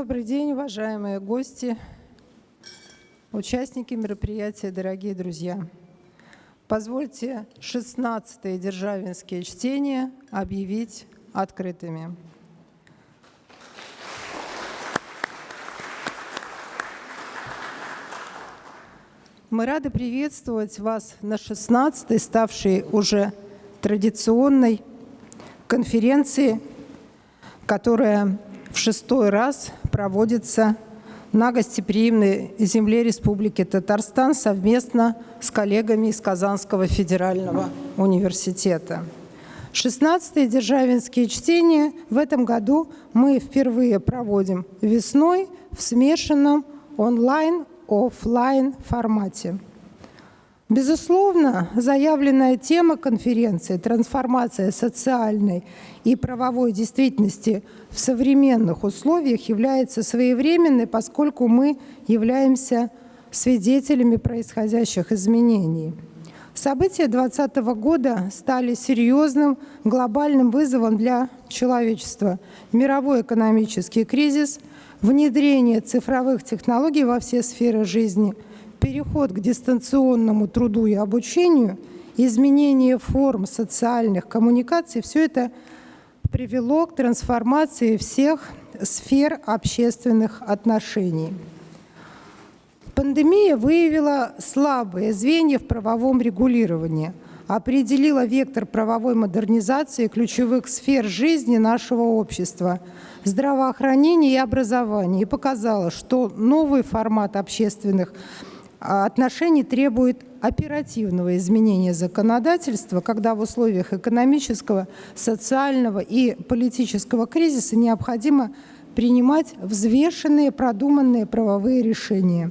Добрый день, уважаемые гости, участники мероприятия, дорогие друзья. Позвольте 16-е державинские чтения объявить открытыми. Мы рады приветствовать вас на 16-й, ставшей уже традиционной конференции, которая в шестой раз проводится на гостеприимной земле Республики Татарстан совместно с коллегами из Казанского федерального университета. 16-е державинские чтения в этом году мы впервые проводим весной в смешанном онлайн-офлайн формате. Безусловно, заявленная тема конференции «Трансформация социальной и правовой действительности в современных условиях» является своевременной, поскольку мы являемся свидетелями происходящих изменений. События 2020 года стали серьезным глобальным вызовом для человечества. Мировой экономический кризис, внедрение цифровых технологий во все сферы жизни – переход к дистанционному труду и обучению, изменение форм социальных коммуникаций, все это привело к трансформации всех сфер общественных отношений. Пандемия выявила слабые звенья в правовом регулировании, определила вектор правовой модернизации ключевых сфер жизни нашего общества – здравоохранения и образования и показала, что новый формат общественных а отношений требует оперативного изменения законодательства, когда в условиях экономического, социального и политического кризиса необходимо принимать взвешенные, продуманные правовые решения.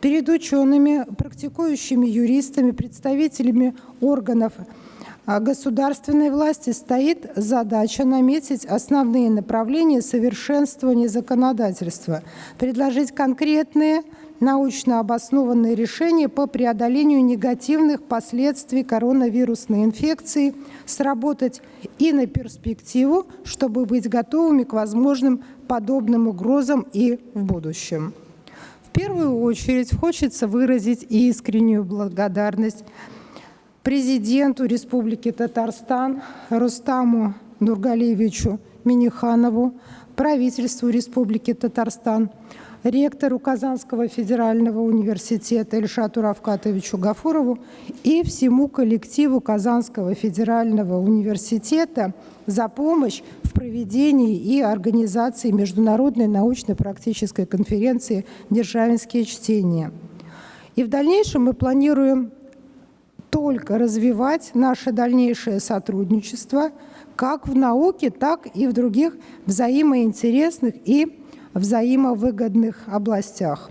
Перед учеными, практикующими юристами, представителями органов а государственной власти стоит задача наметить основные направления совершенствования законодательства, предложить конкретные научно обоснованные решения по преодолению негативных последствий коронавирусной инфекции, сработать и на перспективу, чтобы быть готовыми к возможным подобным угрозам и в будущем. В первую очередь хочется выразить искреннюю благодарность президенту Республики Татарстан Рустаму Нургалиевичу Миниханову, правительству Республики Татарстан, ректору Казанского федерального университета Ильшату Равкатовичу Гафурову и всему коллективу Казанского федерального университета за помощь в проведении и организации Международной научно-практической конференции «Державинские чтения». И в дальнейшем мы планируем только развивать наше дальнейшее сотрудничество как в науке, так и в других взаимоинтересных и взаимовыгодных областях.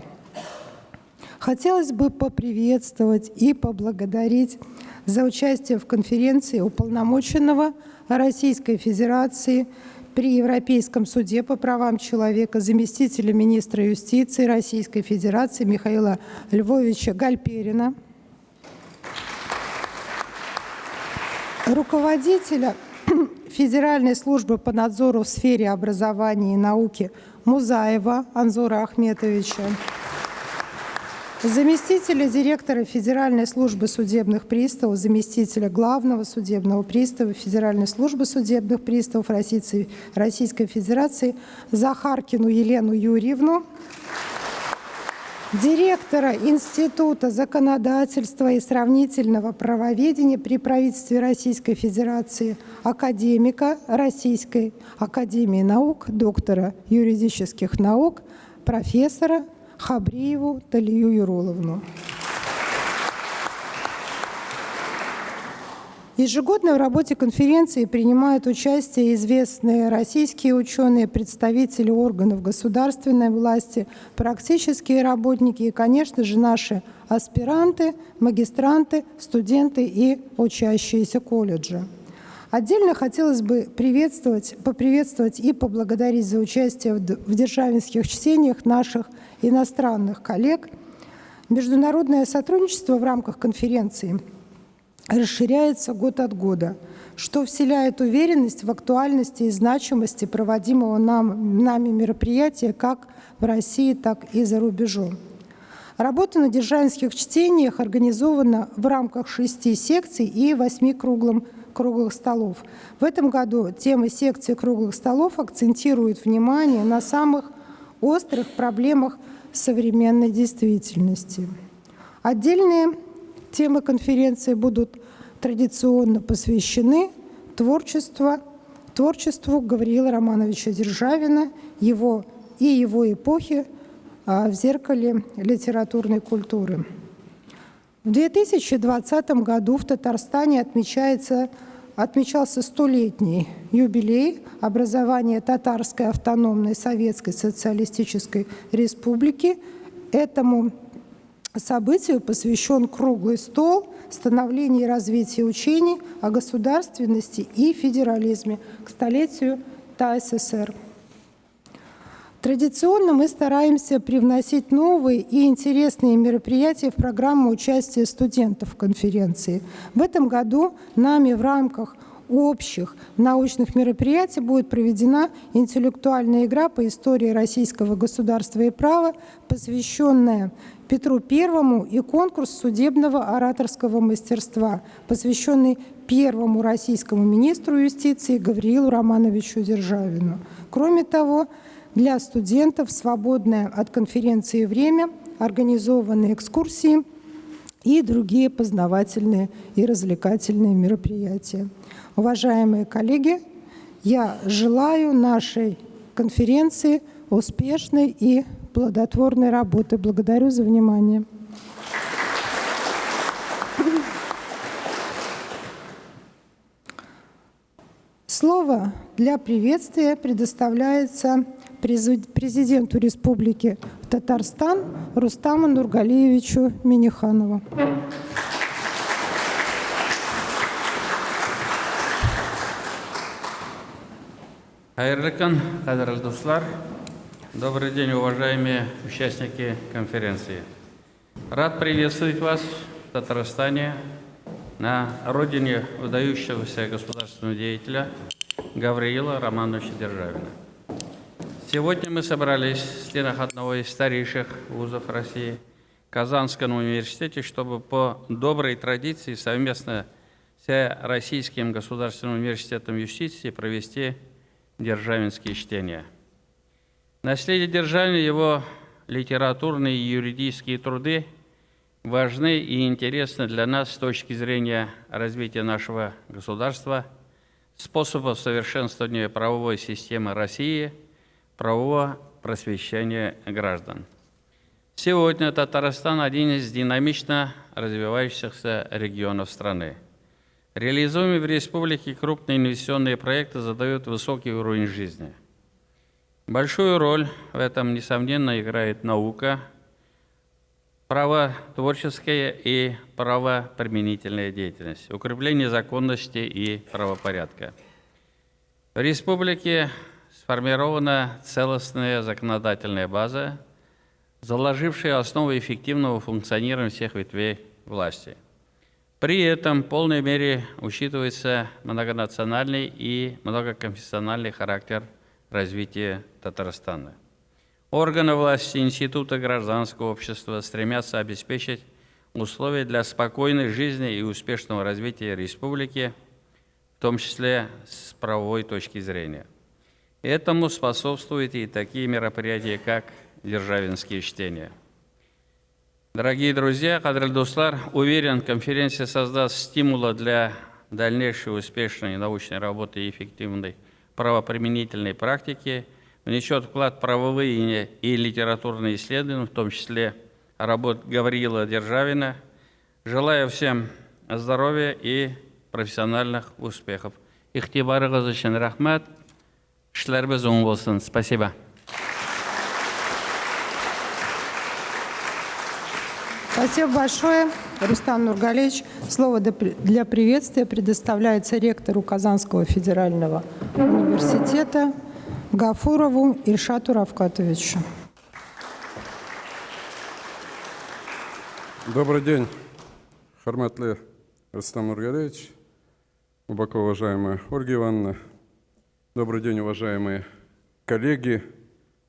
Хотелось бы поприветствовать и поблагодарить за участие в конференции уполномоченного Российской Федерации при Европейском суде по правам человека заместителя министра юстиции Российской Федерации Михаила Львовича Гальперина, руководителя Федеральной службы по надзору в сфере образования и науки Музаева Анзора Ахметовича, заместителя директора Федеральной службы судебных приставов, заместителя главного судебного пристава Федеральной службы судебных приставов Российской Федерации Захаркину Елену Юрьевну, директора Института законодательства и сравнительного правоведения при правительстве Российской Федерации, академика Российской Академии наук, доктора юридических наук, профессора Хабриеву Талию Юроловну. Ежегодно в работе конференции принимают участие известные российские ученые, представители органов государственной власти, практические работники и, конечно же, наши аспиранты, магистранты, студенты и учащиеся колледжа. Отдельно хотелось бы приветствовать, поприветствовать и поблагодарить за участие в державинских чтениях наших иностранных коллег. Международное сотрудничество в рамках конференции – расширяется год от года. что вселяет уверенность в актуальности и значимости проводимого нам, нами мероприятия как в России, так и за рубежом. Работа на державинских чтениях организована в рамках шести секций и восьми круглым, круглых столов. В этом году тема секции круглых столов акцентирует внимание на самых острых проблемах современной действительности. Отдельные темы конференции будут традиционно посвящены творчеству, творчеству Гавриила Романовича Державина, его и его эпохи а, в зеркале литературной культуры. В 2020 году в Татарстане отмечается, отмечался столетний юбилей образования Татарской автономной Советской Социалистической Республики. Этому событию посвящен круглый стол становления и развития учений о государственности и федерализме к столетию ТАССР. Традиционно мы стараемся привносить новые и интересные мероприятия в программу участия студентов конференции. В этом году нами в рамках общих научных мероприятий будет проведена интеллектуальная игра по истории российского государства и права, посвященная Петру Первому и конкурс судебного ораторского мастерства, посвященный первому российскому министру юстиции Гавриилу Романовичу Державину. Кроме того, для студентов свободное от конференции время, организованные экскурсии и другие познавательные и развлекательные мероприятия. Уважаемые коллеги, я желаю нашей конференции успешной и плодотворной работы. Благодарю за внимание. Слово для приветствия предоставляется президенту Республики Татарстан Рустаму Нургалиевичу Миниханову. Хайрлыкан, дуслар, добрый день, уважаемые участники конференции. Рад приветствовать вас в Татарстане, на родине выдающегося государственного деятеля Гавриила Романовича Державина. Сегодня мы собрались в стенах одного из старейших вузов России, Казанском университете, чтобы по доброй традиции совместно с Российским государственным университетом юстиции провести державинские чтения. Наследие Державина, его литературные и юридические труды важны и интересны для нас с точки зрения развития нашего государства, способов совершенствования правовой системы России – правового просвещения граждан. Сегодня Татарстан – один из динамично развивающихся регионов страны. Реализуемые в республике крупные инвестиционные проекты задают высокий уровень жизни. Большую роль в этом, несомненно, играет наука, право творческая и правоприменительная деятельность, укрепление законности и правопорядка. В республике сформирована целостная законодательная база, заложившая основу эффективного функционирования всех ветвей власти. При этом в полной мере учитывается многонациональный и многоконфессиональный характер развития Татарстана. Органы власти Института гражданского общества стремятся обеспечить условия для спокойной жизни и успешного развития республики, в том числе с правовой точки зрения. Этому способствуют и такие мероприятия, как Державинские чтения. Дорогие друзья, Кадриль Дуслар, уверен, конференция создаст стимулы для дальнейшей успешной научной работы и эффективной правоприменительной практики, внесет вклад в правовые и литературные исследования, в том числе работ Гавриила Державина. Желаю всем здоровья и профессиональных успехов. Ихтибарыңыз үшін рахмат. Оң болсын. Спасибо. Спасибо большое, Рустам Нургалевич. Слово для приветствия предоставляется ректору Казанского федерального университета Гафурову Ильшату Равкатовичу. Добрый день, Харматлы Рустам Нургалевич, Глубоко уважаемая Ольга Ивановна, добрый день, уважаемые коллеги,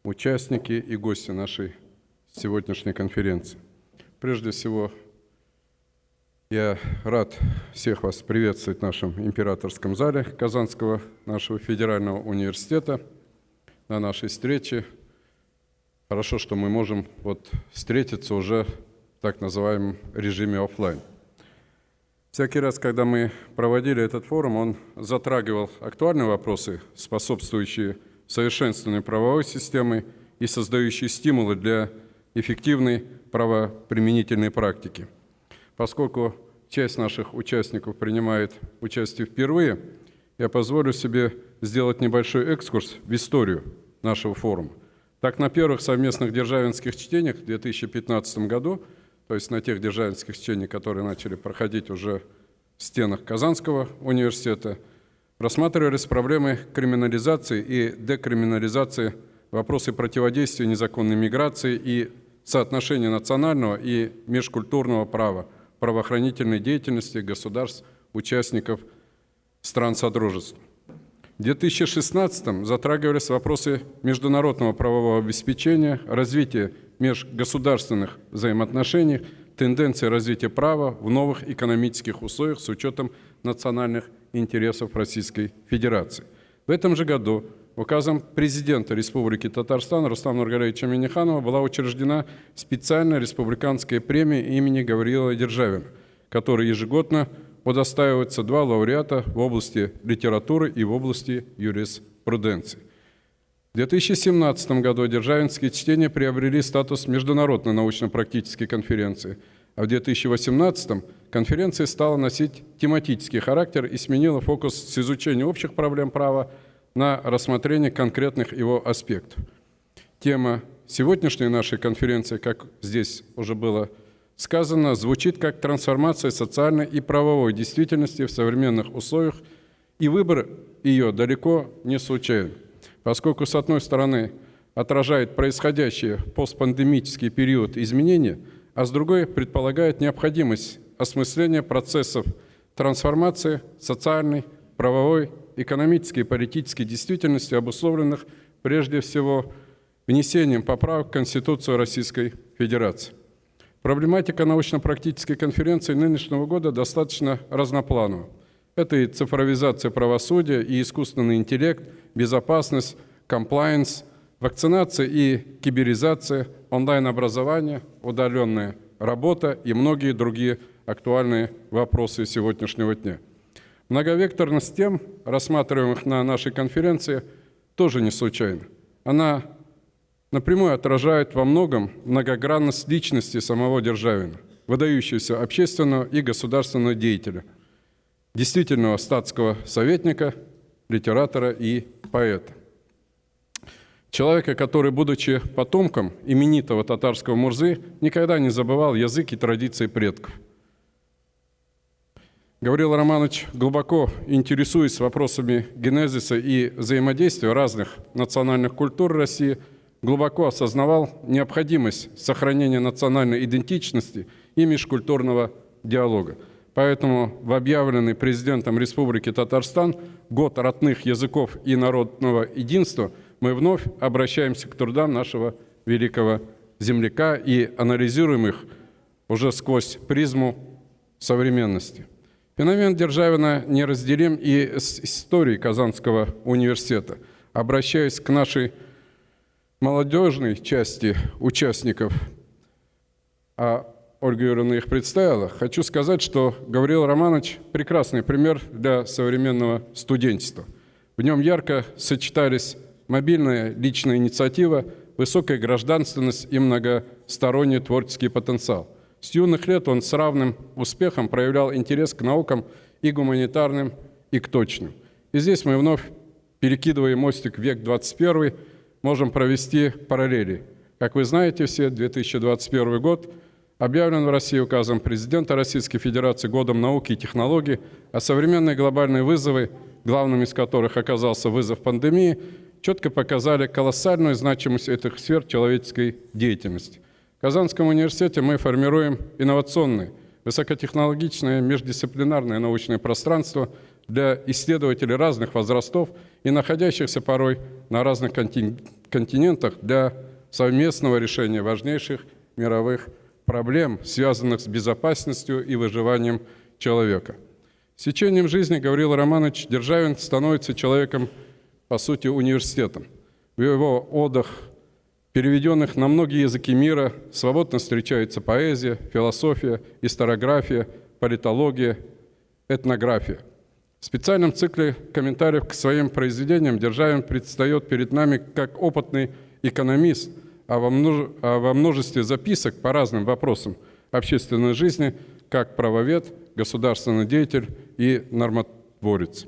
участники и гости нашей сегодняшней конференции. Прежде всего, я рад всех вас приветствовать в нашем императорском зале Казанского нашего федерального университета на нашей встрече. Хорошо, что мы можем вот встретиться уже в так называемом режиме офлайн. Всякий раз, когда мы проводили этот форум, он затрагивал актуальные вопросы, способствующие совершенствованию правовой системы и создающие стимулы для эффективной правоприменительной практики. Поскольку часть наших участников принимает участие впервые, я позволю себе сделать небольшой экскурс в историю нашего форума. Так, на первых совместных державинских чтениях в 2015 году – то есть на тех державинских чтениях, которые начали проходить уже в стенах Казанского университета, рассматривались проблемы криминализации и декриминализации, вопросы противодействия незаконной миграции и соотношения национального и межкультурного права, правоохранительной деятельности государств, участников стран Содружества. В 2016 затрагивались вопросы международного правового обеспечения, развития межгосударственных взаимоотношениях, тенденции развития права в новых экономических условиях с учетом национальных интересов Российской Федерации. В этом же году указом президента Республики Татарстан Рустама Нургалевича Миниханова была учреждена специальная республиканская премия имени Гавриила Державина, которая ежегодно удостаивается два лауреата в области литературы и в области юриспруденции. В 2017 году державинские чтения приобрели статус международной научно-практической конференции, а в 2018 конференция стала носить тематический характер и сменила фокус с изучения общих проблем права на рассмотрение конкретных его аспектов. Тема сегодняшней нашей конференции, как здесь уже было сказано, звучит как трансформация социальной и правовой действительности в современных условиях, и выбор ее далеко не случайен поскольку, с одной стороны, отражает происходящее постпандемический период изменения, а с другой предполагает необходимость осмысления процессов трансформации социальной, правовой, экономической и политической действительности, обусловленных прежде всего внесением поправок в Конституцию Российской Федерации. Проблематика научно-практической конференции нынешнего года достаточно разнопланова. Это и цифровизация правосудия, и искусственный интеллект, безопасность, комплайенс, вакцинация и киберизация, онлайн-образование, удаленная работа и многие другие актуальные вопросы сегодняшнего дня. Многовекторность тем, рассматриваемых на нашей конференции, тоже не случайна. Она напрямую отражает во многом многогранность личности самого Державина, выдающегося общественного и государственного деятеля – действительного статского советника, литератора и поэта. Человека, который, будучи потомком именитого татарского Мурзы, никогда не забывал язык и традиции предков. Гаврил Романович, глубоко интересуясь вопросами генезиса и взаимодействия разных национальных культур России, глубоко осознавал необходимость сохранения национальной идентичности и межкультурного диалога – Поэтому в объявленный президентом Республики Татарстан год родных языков и народного единства мы вновь обращаемся к трудам нашего великого земляка и анализируем их уже сквозь призму современности. Феномен Державина неразделим и с историей Казанского университета. Обращаясь к нашей молодежной части участников, а Ольга Юрьевна их представила, хочу сказать, что Гавриил Романович – прекрасный пример для современного студенчества. В нем ярко сочетались мобильная личная инициатива, высокая гражданственность и многосторонний творческий потенциал. С юных лет он с равным успехом проявлял интерес к наукам и гуманитарным, и к точным. И здесь мы вновь, перекидывая мостик в век 21, можем провести параллели. Как вы знаете все, 2021 год – объявлен в России указом президента Российской Федерации Годом науки и технологий, а современные глобальные вызовы, главным из которых оказался вызов пандемии, четко показали колоссальную значимость этих сфер человеческой деятельности. В Казанском университете мы формируем инновационные, высокотехнологичное междисциплинарное научное пространство для исследователей разных возрастов и находящихся порой на разных контин- континентах для совместного решения важнейших мировых проблем, связанных с безопасностью и выживанием человека. С течением жизни Гаврил Романович Державин становится человеком, по сути, университетом. В его отдых, переведенных на многие языки мира, свободно встречается поэзия, философия, историография, политология, этнография. В специальном цикле комментариев к своим произведениям Державин предстает перед нами как опытный экономист, а во, множе- а во множестве записок по разным вопросам общественной жизни как правовед, государственный деятель и нормотворец.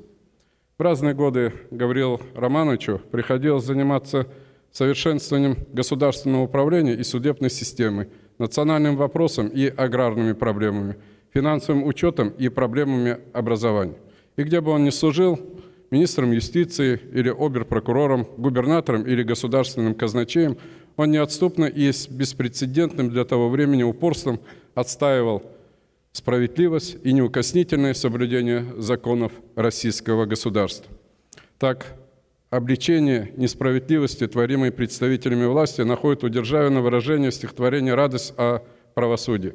В разные годы Гаврилу Романовичу приходилось заниматься совершенствованием государственного управления и судебной системы, национальным вопросом и аграрными проблемами, финансовым учетом и проблемами образования. И где бы он ни служил, министром юстиции или оберпрокурором, губернатором или государственным казначеем, он неотступно и с беспрецедентным для того времени упорством отстаивал справедливость и неукоснительное соблюдение законов российского государства. Так, обличение несправедливости, творимой представителями власти, находит у Державина выражение в стихотворении «Радость о правосудии»,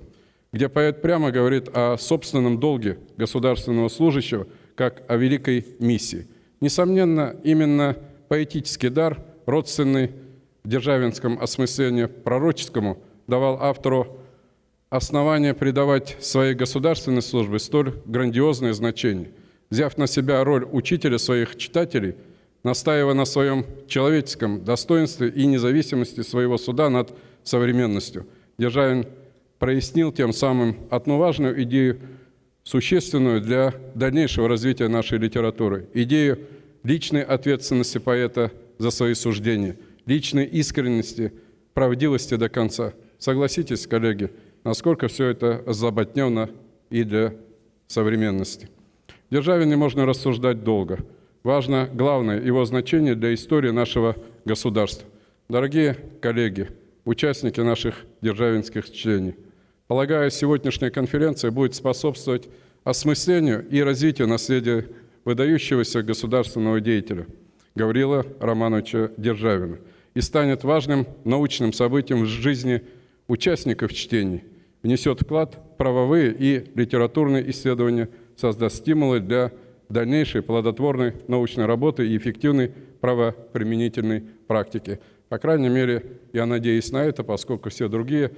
где поэт прямо говорит о собственном долге государственного служащего как о великой миссии. Несомненно, именно поэтический дар, родственный в державинском осмыслении пророческому, давал автору основания придавать своей государственной службе столь грандиозное значение. Взяв на себя роль учителя своих читателей, настаивая на своем человеческом достоинстве и независимости своего суда над современностью, Державин прояснил тем самым одну важную идею, существенную для дальнейшего развития нашей литературы, идею личной ответственности поэта за свои суждения, личной искренности, правдивости до конца. Согласитесь, коллеги, насколько все это заботнено и для современности. В Державине можно рассуждать долго. Важно главное его значение для истории нашего государства. Дорогие коллеги, участники наших державинских чтений, полагаю, сегодняшняя конференция будет способствовать осмыслению и развитию наследия выдающегося государственного деятеля Гаврила Романовича Державина и станет важным научным событием в жизни участников чтений, внесет вклад в правовые и литературные исследования, создаст стимулы для дальнейшей плодотворной научной работы и эффективной правоприменительной практики. По крайней мере, я надеюсь на это, поскольку все другие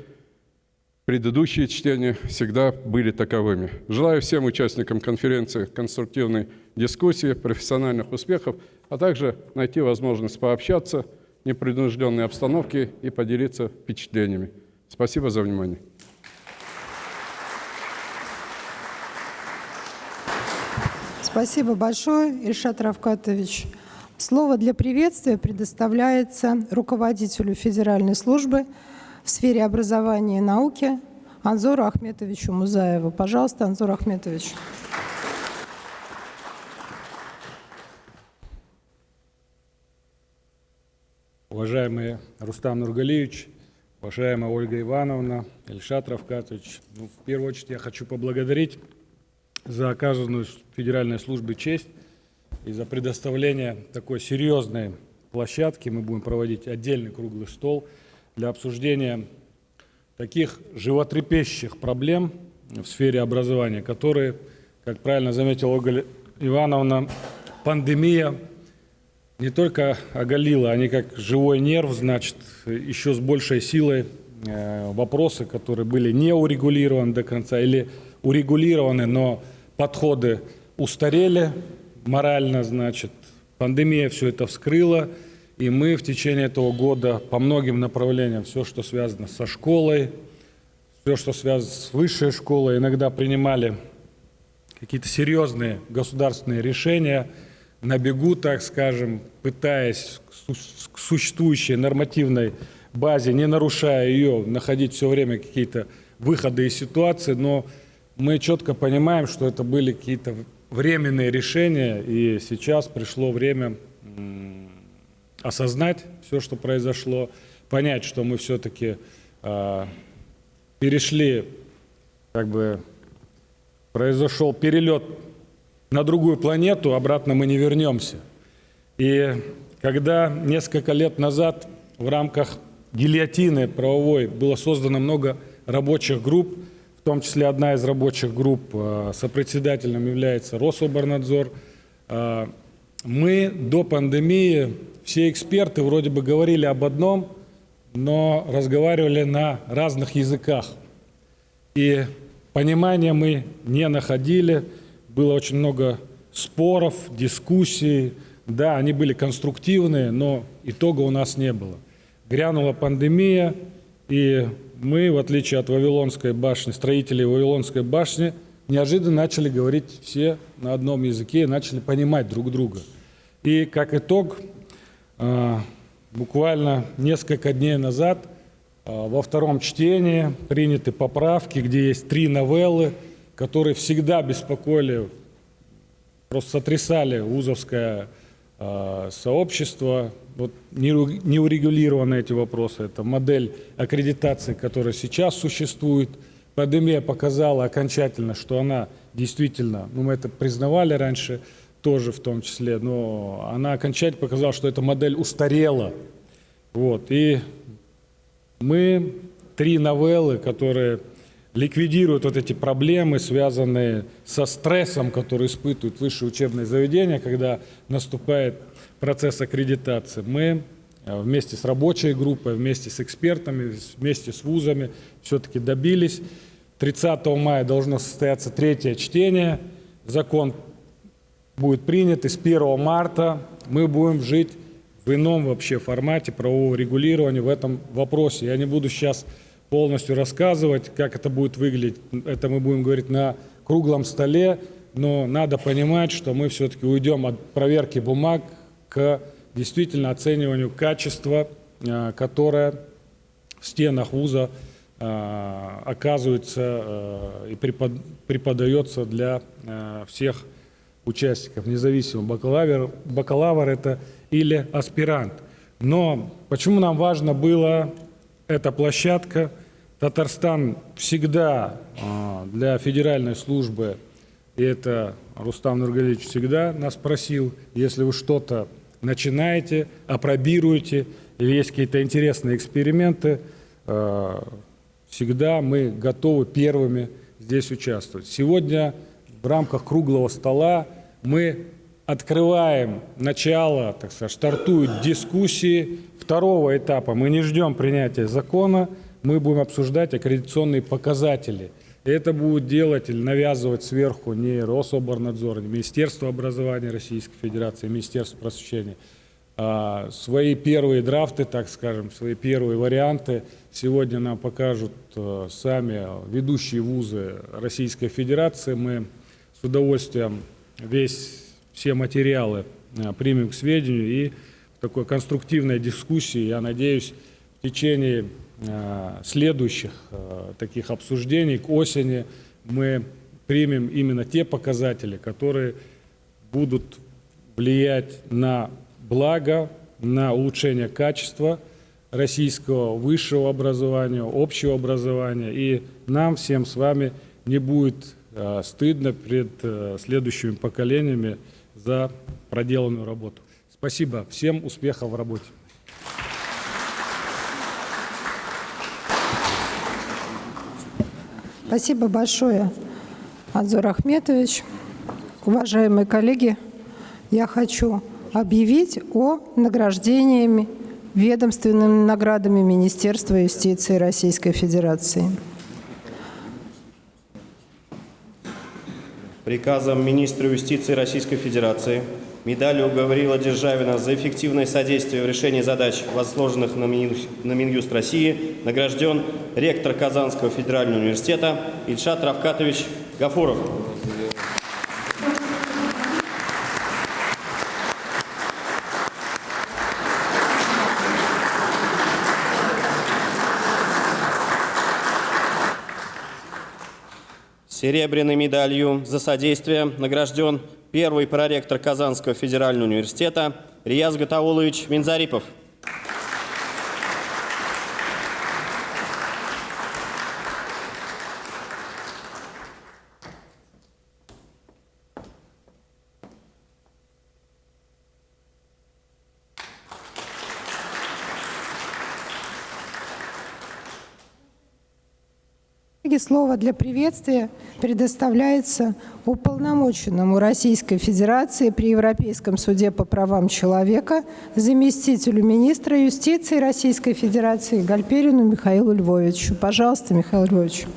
предыдущие чтения всегда были таковыми. Желаю всем участникам конференции конструктивной дискуссии, профессиональных успехов, а также найти возможность пообщаться непринужденной обстановке и поделиться впечатлениями. Спасибо за внимание. Спасибо большое, Ильшат Равкатович. Слово для приветствия предоставляется руководителю Федеральной службы в сфере образования и науки Анзору Ахметовичу Музаеву. Пожалуйста, Анзор Ахметович. Уважаемый Рустам Нургалиевич, уважаемая Ольга Ивановна, Ильшат Равкатович, ну, в первую очередь я хочу поблагодарить за оказанную Федеральной службе честь и за предоставление такой серьезной площадки. Мы будем проводить отдельный круглый стол для обсуждения таких животрепещущих проблем в сфере образования, которые, как правильно заметила Ольга Ивановна, пандемия не только оголила, они как живой нерв, значит, еще с большей силой э, вопросы, которые были не урегулированы до конца или урегулированы, но подходы устарели морально, значит, пандемия все это вскрыла, и мы в течение этого года по многим направлениям, все, что связано со школой, все, что связано с высшей школой, иногда принимали какие-то серьезные государственные решения на бегу, так скажем, пытаясь к су- к существующей нормативной базе, не нарушая ее, находить все время какие-то выходы из ситуации, но мы четко понимаем, что это были какие-то временные решения, и сейчас пришло время осознать все, что произошло, понять, что мы все-таки перешли, как бы произошел перелет на другую планету, обратно мы не вернемся. И когда несколько лет назад в рамках гильотины правовой было создано много рабочих групп, в том числе одна из рабочих групп э, сопредседателем является Рособорнадзор, э, мы до пандемии, все эксперты вроде бы говорили об одном, но разговаривали на разных языках. И понимания мы не находили, было очень много споров, дискуссий. Да, они были конструктивные, но итога у нас не было. Грянула пандемия, и мы, в отличие от Вавилонской башни, строителей Вавилонской башни, неожиданно начали говорить все на одном языке и начали понимать друг друга. И как итог, а, буквально несколько дней назад а, во втором чтении приняты поправки, где есть три новеллы, которые всегда беспокоили, просто сотрясали вузовское а, сообщество. Вот не не урегулированы эти вопросы. Это модель аккредитации, которая сейчас существует. Пандемия показала окончательно, что она действительно, ну мы это признавали раньше, тоже в том числе, но она окончательно показала, что эта модель устарела. Вот. И мы три новеллы, которые ликвидируют вот эти проблемы, связанные со стрессом, который испытывают высшие учебные заведения, когда наступает процесс аккредитации. Мы э, вместе с рабочей группой, вместе с экспертами, вместе с вузами все-таки добились. 30 мая должно состояться третье чтение. Закон будет принят, и с 1 марта мы будем жить в ином вообще формате правового регулирования в этом вопросе. Я не буду сейчас полностью рассказывать, как это будет выглядеть. Это мы будем говорить на круглом столе, но надо понимать, что мы все-таки уйдем от проверки бумаг к действительно оцениванию качества, э, которое в стенах вуза э, оказывается э, и преподается для всех участников, независимо, бакалавр, бакалавр это или аспирант. Но почему нам важно было эта площадка? Татарстан всегда а, для федеральной службы, и это Рустам Нургалевич всегда нас просил, если вы что-то начинаете, апробируете, или есть какие-то интересные эксперименты, а, всегда мы готовы первыми здесь участвовать. Сегодня в рамках круглого стола мы открываем начало, так сказать, стартуют дискуссии второго этапа. Мы не ждем принятия закона, мы будем обсуждать аккредитационные показатели. Это будет делать или навязывать сверху не Рособорнадзор, не Министерство образования Российской Федерации, Министерство просвещения. А свои первые драфты, так скажем, свои первые варианты сегодня нам покажут э, сами ведущие вузы Российской Федерации. Мы с удовольствием весь, все материалы э, примем к сведению и в такой конструктивной дискуссии, я надеюсь, в течение э, следующих э, таких обсуждений к осени мы примем именно те показатели, которые будут влиять на благо, на улучшение качества российского высшего образования, общего образования. И нам всем с вами не будет стыдно перед э, следующими поколениями за проделанную работу. Спасибо. Всем успехов в работе. Спасибо большое, Адзор Ахметович. Уважаемые коллеги, я хочу объявить о награждении ведомственными наградами Министерства юстиции Российской Федерации. Приказом министра юстиции Российской Федерации, медалью Гаврила Державина за эффективное содействие в решении задач, возложенных на Минюст России, награжден ректор Казанского федерального университета Ильшат Равкатович Гафуров. Серебряной медалью за содействие награжден первый проректор Казанского федерального университета Рияз Гатаулович Минзарипов. И слово для приветствия предоставляется уполномоченному Российской Федерации при Европейском суде по правам человека, заместителю министра юстиции Российской Федерации Гальперину Михаилу Львовичу. Пожалуйста, Михаил Львович.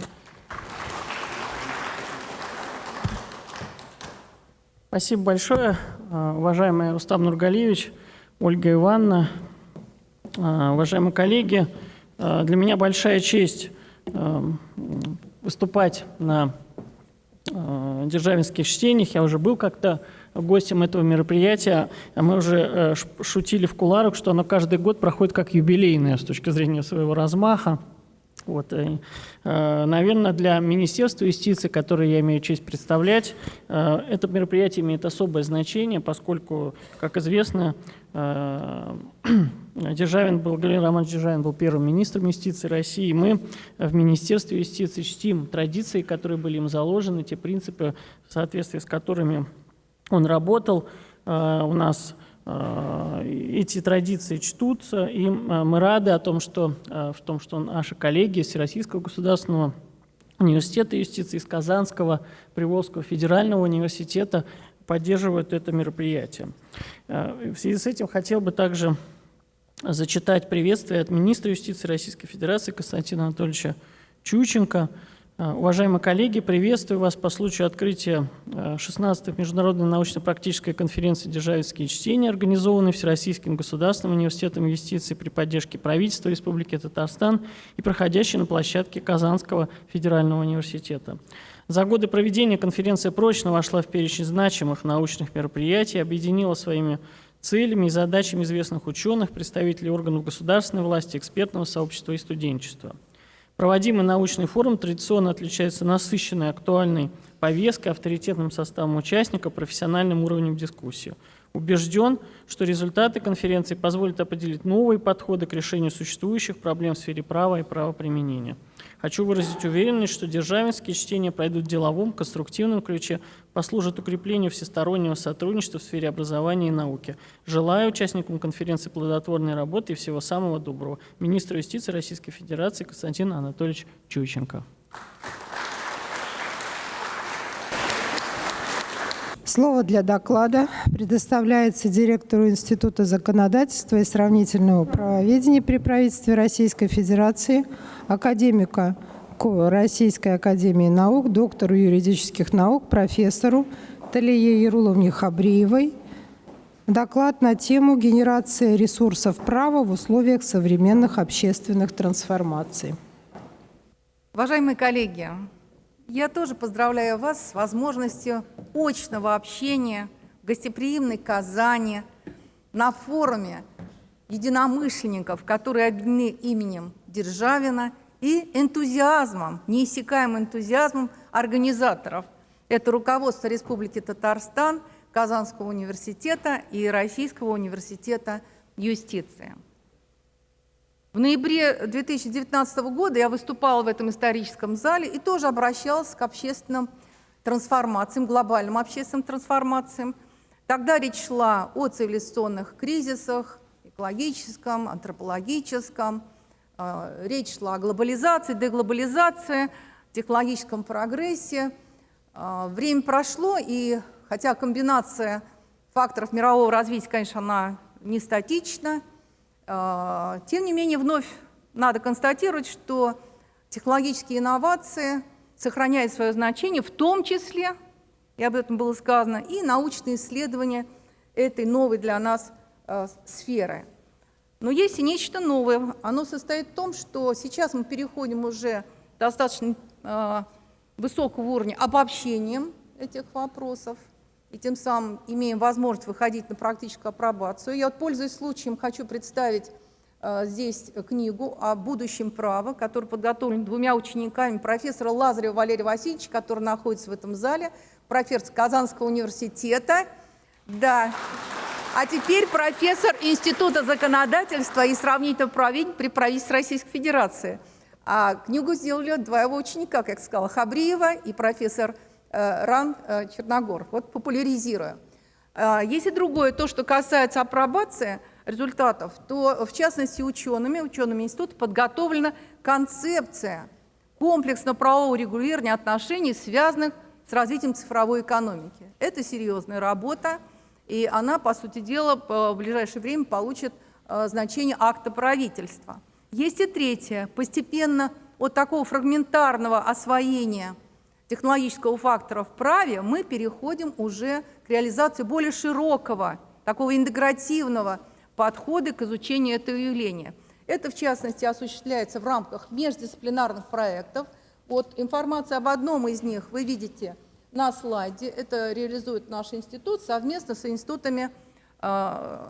Спасибо большое, э, уважаемый Рустам Нургалиевич, Ольга Ивановна, э, уважаемые коллеги. Э, для меня большая честь выступать на державинских чтениях. Я уже был как-то гостем этого мероприятия. А мы уже шутили в куларах, что оно каждый год проходит как юбилейное с точки зрения своего размаха. Вот, э, наверное, для Министерства юстиции, которое я имею честь представлять, э, это мероприятие имеет особое значение, поскольку, как известно, э, Державин был, Галина Романович Державин был первым министром юстиции России. Мы в Министерстве юстиции чтим традиции, которые были им заложены, те принципы, в соответствии с которыми он работал. У нас Э, эти традиции чтутся, и э, мы рады о том, что, э, в том, что наши коллеги Всероссийского государственного университета юстиции из Казанского Приволжского федерального университета поддерживают это мероприятие. В связи с этим хотел бы также зачитать приветствие от министра юстиции Российской Федерации Константина Анатольевича Чученко – уважаемые коллеги, приветствую вас по случаю открытия 16-й Международной научно-практической конференции «Державинские чтения», организованной Всероссийским государственным университетом юстиции при поддержке правительства Республики Татарстан и проходящей на площадке Казанского федерального университета. За годы проведения конференция прочно вошла в перечень значимых научных мероприятий, объединила своими целями и задачами известных ученых, представителей органов государственной власти, экспертного сообщества и студенчества – Проводимый научный форум традиционно отличается насыщенной, актуальной повесткой, авторитетным составом участников, профессиональным уровнем дискуссии. Убежден, что результаты конференции позволят определить новые подходы к решению существующих проблем в сфере права и правоприменения. Хочу выразить уверенность, что державинские чтения пройдут в деловом, конструктивном ключе, послужат укреплению всестороннего сотрудничества в сфере образования и науки. Желаю участникам конференции плодотворной работы и всего самого доброго. Министр юстиции Российской Федерации Константин Анатольевич Чученко. Слово для доклада предоставляется директору Института законодательства и сравнительного правоведения при правительстве Российской Федерации, академика Российской Академии Наук, доктору юридических наук, профессору Талие Яруловне Хабриевой. Доклад на тему «Генерация ресурсов права в условиях современных общественных трансформаций». Уважаемые коллеги, я тоже поздравляю вас с возможностью очного общения в гостеприимной Казани на форуме единомышленников, которые объединены именем Державина и энтузиазмом, неиссякаемым энтузиазмом организаторов. Это руководство Республики Татарстан, Казанского университета и Российского университета юстиции. В ноябре 2019 года я выступала в этом историческом зале и тоже обращалась к общественным трансформациям, глобальным общественным трансформациям. Тогда речь шла о цивилизационных кризисах, экологическом, антропологическом, речь шла о глобализации, деглобализации, технологическом прогрессе. Э, время прошло, и хотя комбинация факторов мирового развития, конечно, она не статична, а, тем не менее, вновь надо констатировать, что технологические инновации сохраняют свое значение, в том числе, и об этом было сказано, и научные исследования этой новой для нас сферы. Но есть и нечто новое. Оно состоит в том, что сейчас мы переходим уже достаточно э, высокого уровня обобщением этих вопросов и тем самым имеем возможность выходить на практическую апробацию. Я, вот, пользуясь случаем, хочу представить э, здесь книгу о будущем права, которая подготовлена двумя учениками профессора Лазарева Валерия Васильевича, который находится в этом зале, профессор Казанского университета. Да. А теперь профессор Института законодательства и сравнительного правления при правительстве Российской Федерации. А книгу сделали два его ученика, как сказала, Хабриева и профессор Э, РАН э, Черногор, вот популяризируя. Э, если другое, то, что касается апробации результатов, то в частности учеными, учеными института подготовлена концепция комплексно-правового регулирования отношений, связанных с развитием цифровой экономики. Это серьезная работа, и она, по сути дела, в ближайшее время получит э, значение акта правительства. Есть и третье. Постепенно от такого фрагментарного освоения технологического фактора в праве мы переходим уже к реализации более широкого, такого интегративного подхода к изучению этого явления. Это, в частности, осуществляется в рамках междисциплинарных проектов. Вот информация об одном из них вы видите на слайде. Это реализует наш институт совместно с институтами э,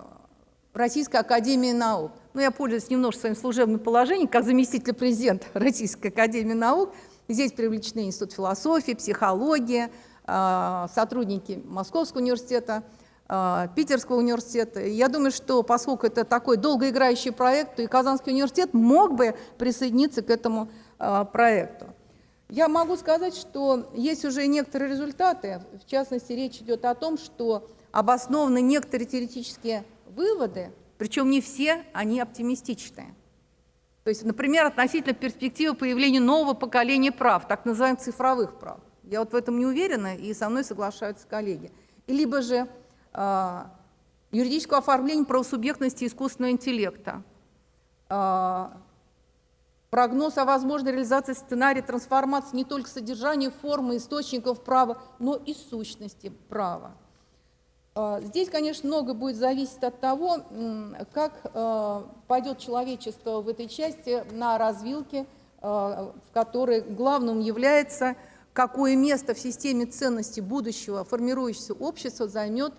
Российской Академии Наук. Ну, я пользуюсь немножко своим служебным положением, как заместитель президента Российской Академии Наук. Здесь привлечены Институт философии, психологии, а, сотрудники Московского университета, а, Питерского университета. Я думаю, что поскольку это такой долгоиграющий проект, то и Казанский университет мог бы присоединиться к этому а, проекту. Я могу сказать, что есть уже некоторые результаты. В частности, речь идет о том, что обоснованы некоторые теоретические выводы, причем не все они оптимистичные. То есть, например, относительно перспективы появления нового поколения прав, так называемых цифровых прав. Я вот в этом не уверена, и со мной соглашаются коллеги. И либо же э, юридического оформления правосубъектности искусственного интеллекта, э, прогноз о возможной реализации сценария трансформации не только содержания, формы, источников права, но и сущности права. А, здесь, конечно, много будет зависеть от того, как а, пойдет человечество в этой части на развилке, а, в которой главным является, какое место в системе ценностей будущего формирующегося общества займет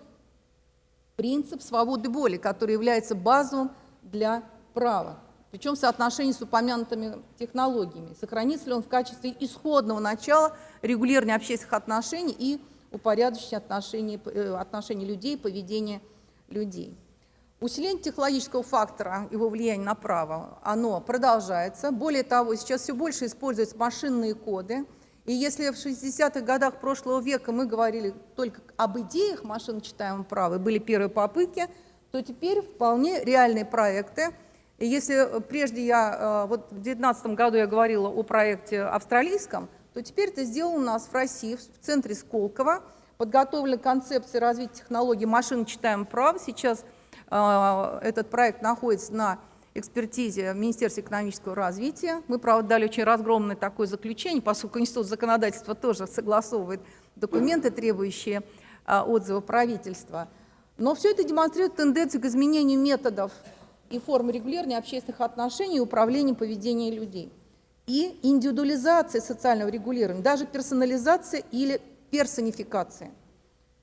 принцип свободы воли, который является базовым для права. Причем в соотношении с упомянутыми технологиями. Сохранится ли он в качестве исходного начала регулирования общественных отношений и упорядочить отношения, э, отношения людей, поведение людей. Усиление технологического фактора, его влияния на право, оно продолжается. Более того, сейчас все больше используются машинные коды. И если в 60-х годах прошлого века мы говорили только об идеях машиночитаемого права, были первые попытки, то теперь вполне реальные проекты. Если прежде я, э, вот в 2019 году я говорила о проекте австралийском, то теперь это сделано у нас в России, в центре Сколково. Подготовлена концепция развития технологий машин читаем прав. Сейчас э, этот проект находится на экспертизе Министерства экономического развития. Мы, правда, дали очень разгромное такое заключение, поскольку Институт законодательства тоже согласовывает документы, требующие э, отзыва правительства. Но все это демонстрирует тенденцию к изменению методов и форм регулирования общественных отношений и управления поведением людей и индивидуализация социального регулирования, даже персонализация или персонификация.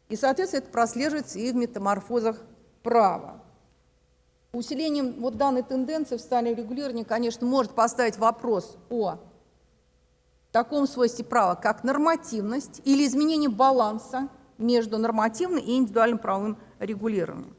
И, соответственно, это прослеживается и в метаморфозах права. Усилением вот данной тенденции в социальном регулировании, конечно, может поставить вопрос о таком свойстве права, как нормативность или изменение баланса между нормативным и индивидуальным правовым регулированием.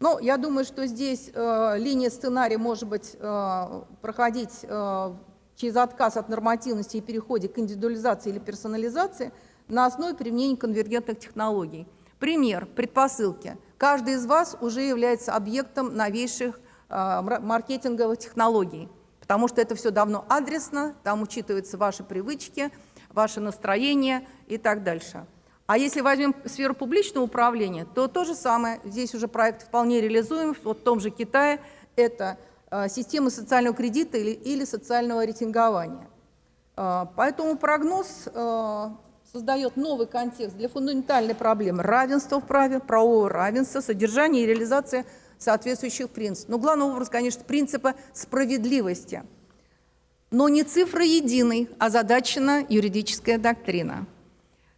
Но я думаю, что здесь э, линия сценария может быть э, проходить э, через отказ от нормативности и переходе к индивидуализации или персонализации на основе применения конвергентных технологий. Пример, предпосылки. Каждый из вас уже является объектом новейших э, маркетинговых технологий, потому что это все давно адресно, там учитываются ваши привычки, ваше настроение и так дальше. А если возьмем сферу публичного управления, то то же самое. Здесь уже проект вполне реализуем. Вот в том же Китае это Э, системы социального кредита или, или социального рейтингования. Э, поэтому прогноз э, создает новый контекст для фундаментальной проблемы равенства в праве, правового равенства, содержания и реализации соответствующих принципов. Но главный образ, конечно, принципа справедливости. Но не цифра единой, а задачена юридическая доктрина.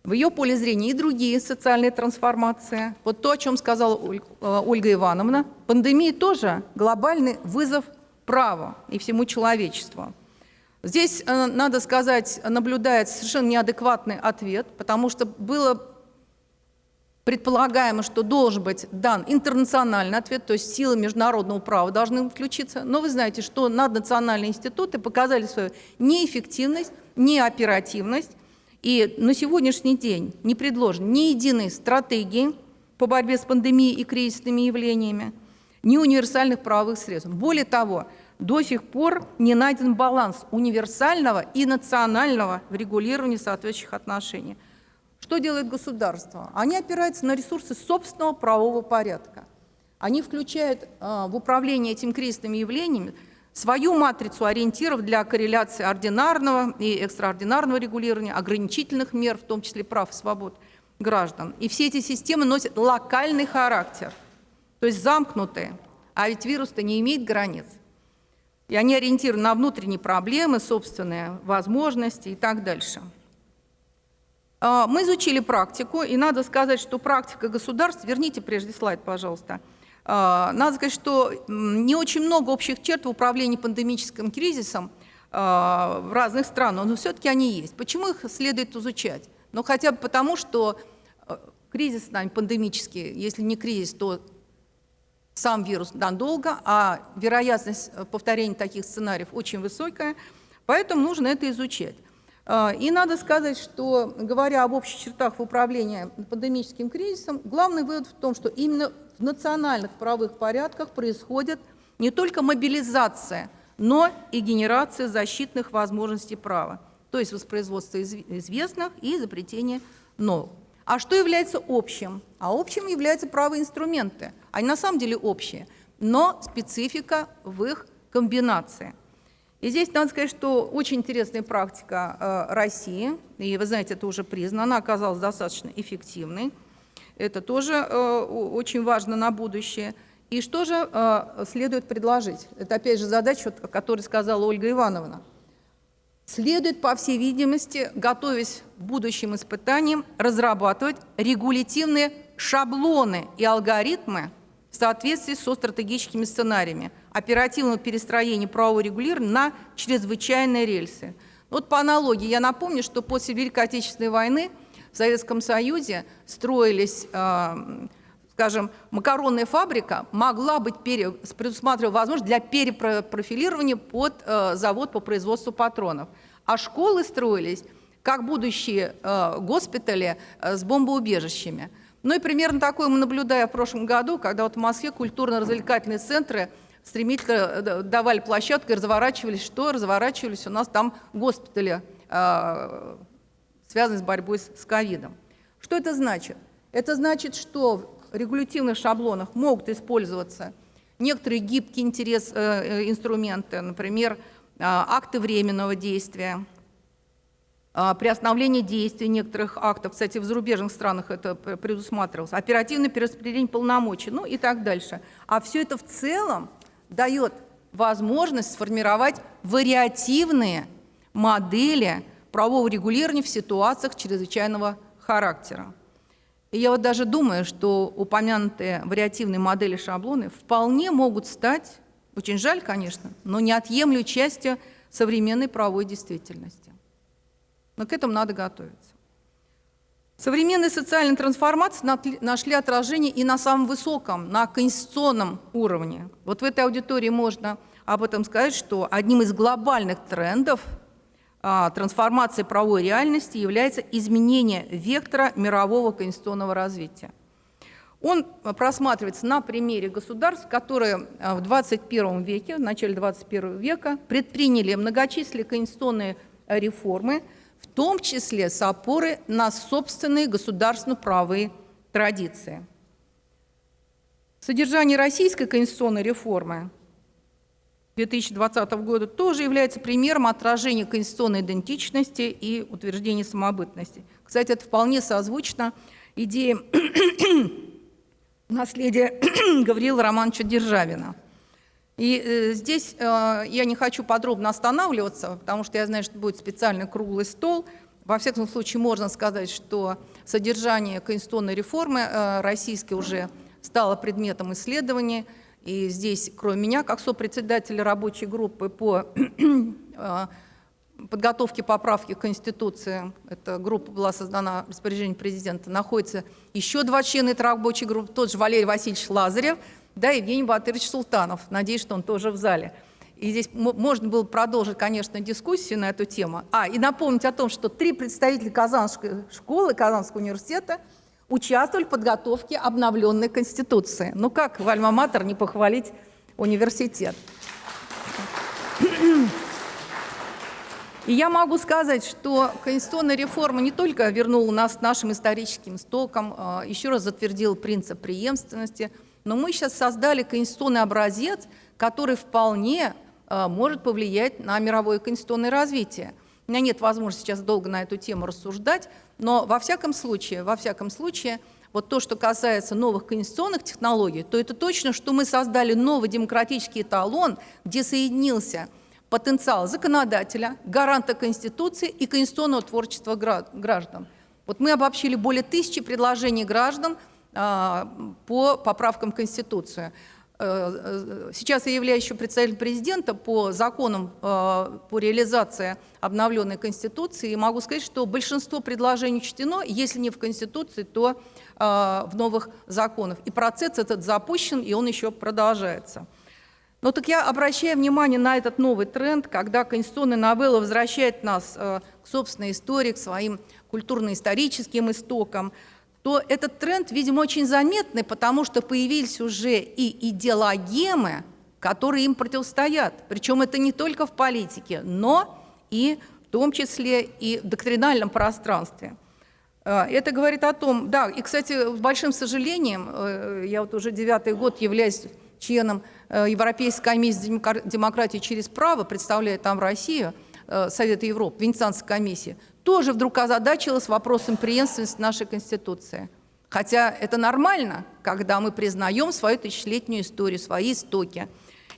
В ее поле зрения и другие социальные трансформации. Вот то, о чем сказала э, Ольга Ивановна. Пандемия тоже глобальный вызов праву и всему человечеству. Здесь, э, надо сказать, наблюдается совершенно неадекватный ответ, потому что было предполагаемо, что должен быть дан интернациональный ответ, то есть силы международного права должны включиться. Но вы знаете, что наднациональные институты показали свою неэффективность, неоперативность, и на сегодняшний день не предложено ни единой стратегии по борьбе с пандемией и кризисными явлениями, ни универсальных правовых средств. Более того, до сих пор не найден баланс универсального и национального в регулировании соответствующих отношений. Что делает государство? Они опираются на ресурсы собственного правового порядка. Они включают э, в управление этим кризисными явлениями свою матрицу ориентиров для корреляции ординарного и экстраординарного регулирования, ограничительных мер, в том числе прав и свобод граждан. И все эти системы носят локальный характер, то есть замкнутые. А ведь вирус-то не имеет границ. И они ориентированы на внутренние проблемы, собственные возможности и так дальше. А, мы изучили практику, и надо сказать, что практика государств, верните прежде слайд, пожалуйста, а, надо сказать, что не очень много общих черт в управлении пандемическим кризисом а, в разных странах, но все-таки они есть. Почему их следует изучать? Ну, хотя бы потому, что э, кризис с нами пандемический, если не кризис, то сам вирус надолго, а вероятность э, повторения таких сценариев очень высокая, поэтому нужно это изучать. А, и надо сказать, что, говоря об общих чертах в управлении пандемическим кризисом, главный вывод в том, что именно в национальных правовых порядках происходит не только мобилизация, но и генерация защитных возможностей права, то есть воспроизводство известных и изобретение новых. А что является общим? А общим являются правые инструменты. Они на самом деле общие, но специфика в их комбинации – и здесь надо сказать, что очень интересная практика э, России, и вы знаете, это уже признано, она оказалась достаточно эффективной. Это тоже э, очень важно на будущее. И что же э, следует предложить? Это опять же задача, о которой сказала Ольга Ивановна. Следует, по всей видимости, готовясь к будущим испытаниям, разрабатывать регулятивные шаблоны и алгоритмы в соответствии со стратегическими сценариями – оперативного перестроения правового регулирования на чрезвычайные рельсы. Вот по аналогии я напомню, что после Великой Отечественной войны в Советском Союзе строились, э, скажем, макаронная фабрика могла быть пере, предусматривала возможность для перепрофилирования под э, завод по производству патронов. А школы строились как будущие э, госпитали с бомбоубежищами. Ну и примерно такое мы наблюдаем в прошлом году, когда вот в Москве культурно-развлекательные центры – стремительно э, давали площадку и разворачивались. Что? Разворачивались у нас там госпитали, э, связанные с борьбой с ковидом. Что это значит? Это значит, что в регулятивных шаблонах могут использоваться некоторые гибкие интерес, э, инструменты, например, акты временного действия, приостановление действия некоторых актов, кстати, в зарубежных странах это предусматривалось, оперативное перераспределение полномочий, ну и так дальше. А все это в целом дает возможность сформировать вариативные модели правового регулирования в ситуациях чрезвычайного характера. И я вот даже думаю, что упомянутые вариативные модели шаблоны вполне могут стать, очень жаль, конечно, но неотъемлемой частью современной правовой действительности. Но к этому надо готовиться. Современные социальные трансформации нашли отражение и на самом высоком, на конституционном уровне. Вот в этой аудитории можно об этом сказать, что одним из глобальных трендов трансформации правовой реальности является изменение вектора мирового конституционного развития. Он просматривается на примере государств, которые а, в 21 веке, в начале 21 века предприняли многочисленные конституционные реформы – в том числе с опорой на собственные государственно-правые традиции. Содержание российской конституционной реформы 2020 года тоже является примером отражения конституционной идентичности и утверждения самобытности. Кстати, это вполне созвучно идее наследия Гавриила Романовича Державина – и э, здесь э, я не хочу подробно останавливаться, потому что я знаю, что будет специальный круглый стол. Во всяком случае, можно сказать, что содержание конституционной реформы э, российской уже стало предметом исследования. И здесь, кроме меня, как сопредседателя рабочей группы по э, подготовке поправки к Конституции, эта группа была создана распоряжением президента, находится еще два члена этой рабочей группы, тот же Валерий Васильевич Лазарев – да, Евгений Батырович Султанов. Надеюсь, что он тоже в зале. И здесь можно было продолжить, конечно, дискуссию на эту тему. А, и напомнить о том, что три представителя Казанской школы, Казанского университета участвовали в подготовке обновленной Конституции. Ну как в Альма-Матер не похвалить университет? И я могу сказать, что конституционная реформа не только вернула нас к нашим историческим стокам, а, еще раз затвердила принцип преемственности, но мы сейчас создали конституционный образец, который вполне а, может повлиять на мировое конституционное развитие. У меня нет возможности сейчас долго на эту тему рассуждать, но во всяком случае, во всяком случае, вот то, что касается новых конституционных технологий, то это точно, что мы создали новый демократический эталон, где соединился потенциал законодателя, гаранта Конституции и конституционного творчества граждан. Вот мы обобщили более тысячи предложений граждан а, по поправкам Конституции. Э, э, сейчас я являюсь еще представителем президента по законам э, по реализации обновленной Конституции и могу сказать, что большинство предложений учтено, если не в Конституции, то в новых законах. И процесс этот запущен, и он еще продолжается. Но так я обращаю внимание на этот новый тренд, когда конституционная новелла возвращает нас к собственной истории, к своим культурно-историческим истокам, то этот тренд, видимо, очень заметный, потому что появились уже и идеологемы, которые им противостоят. Причем это не только в политике, но и в том числе и в доктринальном пространстве. Э, это говорит о том, да, и, кстати, с большим сожалением, э, я вот уже девятый год являюсь членом э, Европейской комиссии демократии через право, представляя там Россию, Совета Европы, Венецианской комиссии, тоже вдруг озадачилась вопросом преемственности нашей Конституции. Хотя это нормально, когда мы признаем свою тысячелетнюю историю, свои истоки.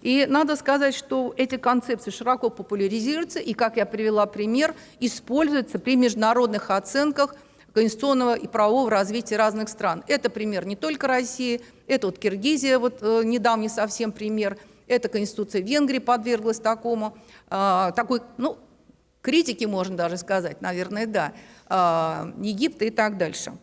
И надо сказать, что эти концепции широко популяризируются и, как я привела пример, используются при международных оценках конституционного и правового развития разных стран. Это пример не только России, это вот Киргизия, вот э, недавний совсем пример, это Конституция Венгрии подверглась такому, э, такой, ну, критики, можно даже сказать, наверное, да, а, Египта и так дальше.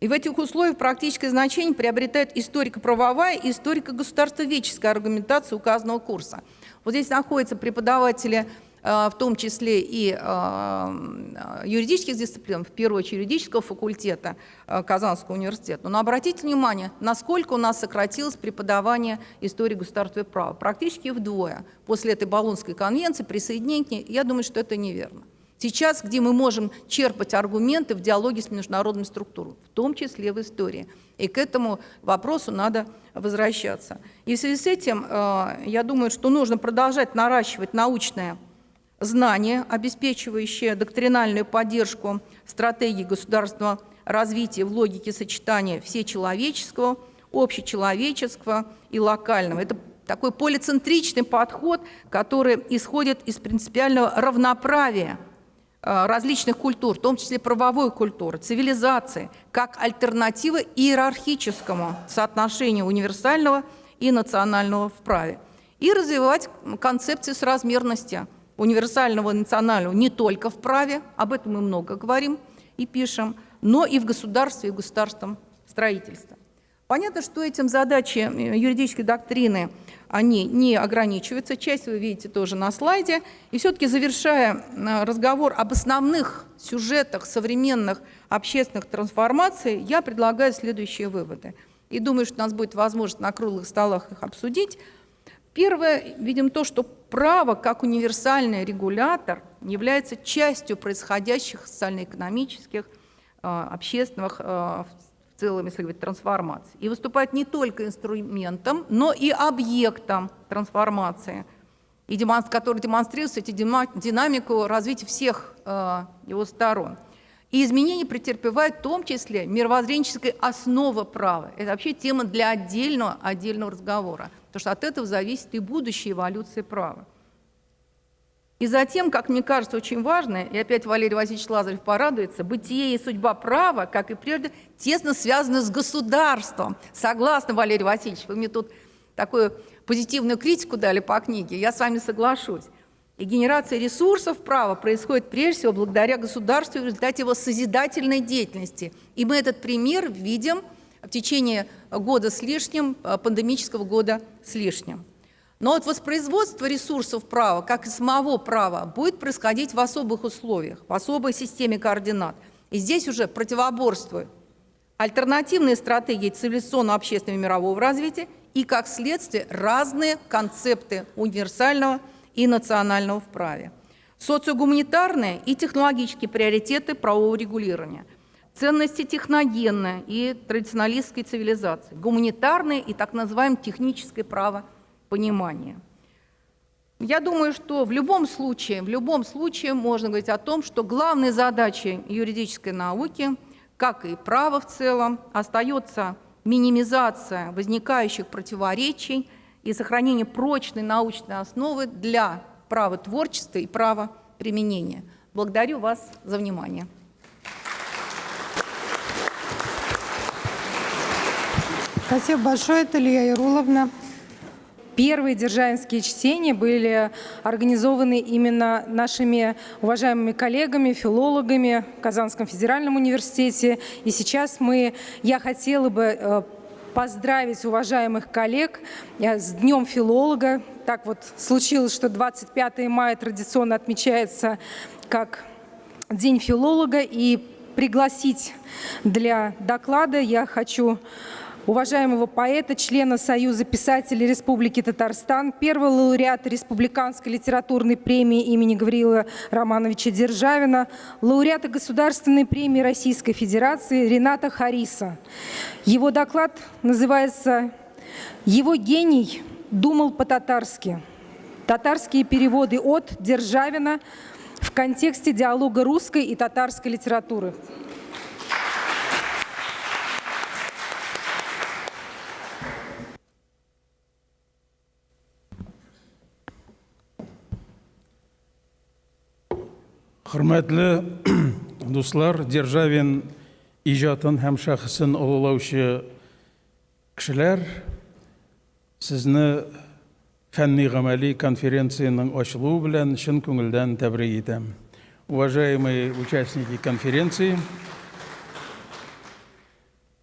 И в этих условиях практическое значение приобретает историко-правовая и историко-государствоведческая аргументация указанного курса. Вот здесь находятся преподаватели в том числе и э, юридических дисциплин, в первую очередь юридического факультета э, Казанского университета. Но обратите внимание, насколько у нас сократилось преподавание истории государства и права. Практически вдвое. После этой Болонской конвенции, присоединения я думаю, что это неверно. Сейчас, где мы можем черпать аргументы в диалоге с международными структурами, в том числе в истории. И к этому вопросу надо возвращаться. И в связи с этим, я думаю, что нужно продолжать наращивать научное знания, обеспечивающие доктринальную поддержку стратегии государственного развития в логике сочетания всечеловеческого, общечеловеческого и локального. Это такой полицентричный подход, который исходит из принципиального равноправия э, различных культур, в том числе правовой культуры, цивилизации, как альтернатива иерархическому соотношению универсального и национального в праве. И развивать концепцию соразмерности – универсального национального не только в праве, об этом мы много говорим и пишем, но и в государстве и в государственном строительстве. Понятно, что этим задачи э, юридической доктрины, они не ограничиваются, часть вы видите тоже на слайде. И все-таки завершая э, разговор об основных сюжетах современных общественных трансформаций, я предлагаю следующие выводы. И думаю, что у нас будет возможность на круглых столах их обсудить. Первое, видим то, что право как универсальный регулятор является частью происходящих социально-экономических, э, общественных, э, в целом, если говорить, трансформаций. И выступает не только инструментом, но и объектом трансформации, и который демонстрирует эти динамику развития всех э, его сторон. И изменения претерпевают в том числе мировоззренческой основы права. Это вообще тема для отдельного, отдельного разговора потому что от этого зависит и будущая эволюция права. И затем, как мне кажется, очень важно, и опять Валерий Васильевич Лазарев порадуется, бытие и судьба права, как и прежде, тесно связаны с государством. Согласна, Валерий Васильевич, вы мне тут такую позитивную критику дали по книге, я с вами соглашусь. И генерация ресурсов права происходит прежде всего благодаря государству в результате его созидательной деятельности. И мы этот пример видим – в течение года с лишним, э, пандемического года с лишним. Но вот воспроизводство ресурсов права, как и самого права, будет происходить в особых условиях, в особой системе координат. И здесь уже противоборствуют альтернативные стратегии цивилизационного, общественного и мирового развития и, как следствие, разные концепты универсального и национального в праве. Социогуманитарные и технологические приоритеты правового регулирования. Ценности техногенной и традиционалистской цивилизации. Гуманитарное и так называемое техническое право понимания. Я думаю, что в любом случае, в любом случае можно говорить о том, что главной задачей юридической науки, как и права в целом, остается минимизация возникающих противоречий и сохранение прочной научной основы для права творчества и права применения. Благодарю вас за внимание. Спасибо большое, Талия Яруловна. Первые державинские чтения были организованы именно нашими уважаемыми коллегами, филологами в Казанском федеральном университете. И сейчас мы, я хотела бы э, поздравить уважаемых коллег э, с Днем филолога. Так вот случилось, что 25 мая традиционно отмечается как День филолога. И пригласить для доклада я хочу уважаемого поэта, члена Союза писателей Республики Татарстан, первого лауреата Республиканской литературной премии имени Гавриила Романовича Державина, лауреата Государственной премии Российской Федерации Рената Хариса. Его доклад называется «Его гений думал по-татарски». Татарские переводы от Державина в контексте диалога русской и татарской литературы. Хөрмәтле дуслар, Державин иҗатын һәм шәхесен олылаучы кешеләр, сезне фәнни гамәли конференцияның ачылуы белән чын күңелдән тәбрик итәм. Уважаемые участники конференции,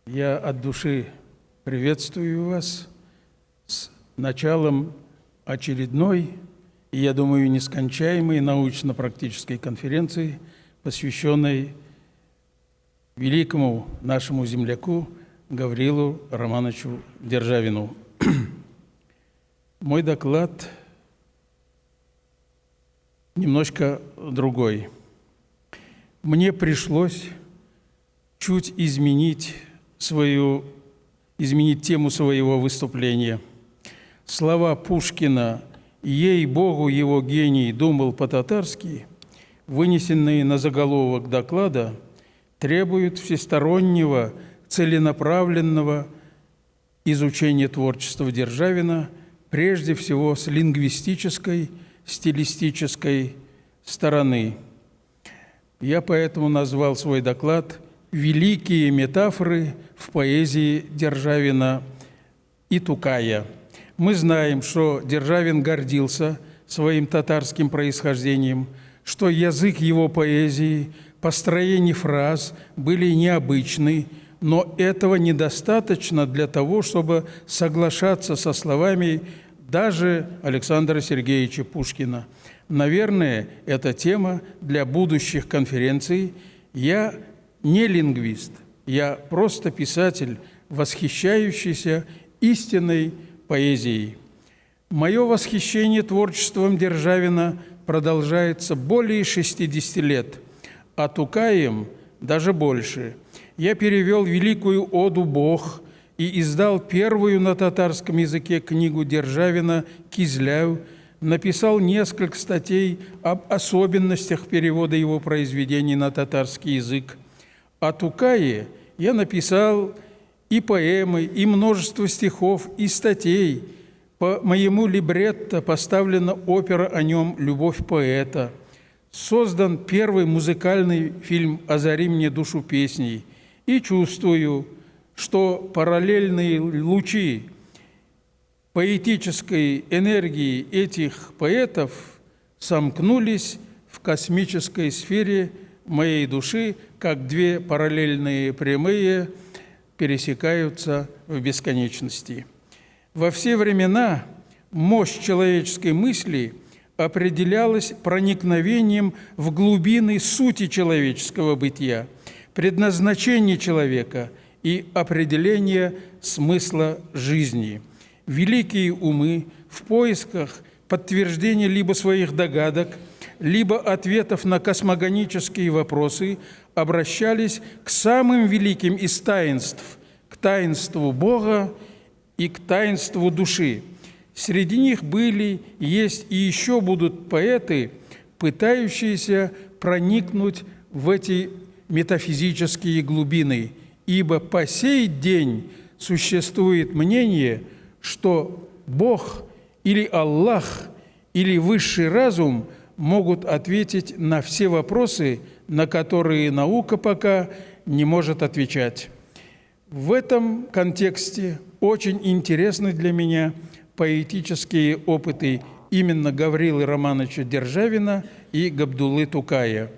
я от души приветствую вас с началом очередной и, я думаю, нескончаемой научно-практической конференции, посвященной великому нашему земляку Гаврилу Романовичу Державину. Мой доклад немножко другой. Мне пришлось чуть изменить свою, изменить тему своего выступления. Слова Пушкина – ей-богу, его гений думал по-татарски, вынесенные на заголовок доклада, требуют всестороннего, целенаправленного изучения творчества Державина, прежде всего с лингвистической, стилистической стороны. Я поэтому назвал свой доклад «Великие метафоры в поэзии Державина и Тукая». Мы знаем, что Державин гордился своим татарским происхождением, что язык его поэзии, построение фраз были необычны, но этого недостаточно для того, чтобы соглашаться со словами даже Александра Сергеевича Пушкина. Наверное, это тема для будущих конференций. Я не лингвист, я просто писатель, восхищающийся истинной поэзией. Мое восхищение творчеством Державина продолжается более 60 лет, а Тукаем даже больше. Я перевел великую оду «Бог» и издал первую на татарском языке книгу Державина «Кизляю», написал несколько статей об особенностях перевода его произведений на татарский язык. О Тукае я написал и поэмы, и множество стихов, и статей. По моему либретто поставлена опера о нем «Любовь поэта». Создан первый музыкальный фильм «Озари мне душу песней». И чувствую, что параллельные лучи поэтической энергии этих поэтов сомкнулись в космической сфере моей души, как две параллельные прямые – пересекаются в бесконечности. Во все времена мощь человеческой мысли определялась проникновением в глубины сути человеческого бытия, предназначения человека и определения смысла жизни. Великие умы в поисках подтверждения либо своих догадок, либо ответов на космогонические вопросы обращались к самым великим из таинств, к таинству Бога и к таинству души. Среди них были, есть и еще будут поэты, пытающиеся проникнуть в эти метафизические глубины, ибо по сей день существует мнение, что Бог или Аллах или высший разум могут ответить на все вопросы, на которые наука пока не может отвечать. В этом контексте очень интересны для меня поэтические опыты именно Гаврилы Романовича Державина и Габдулы Тукая.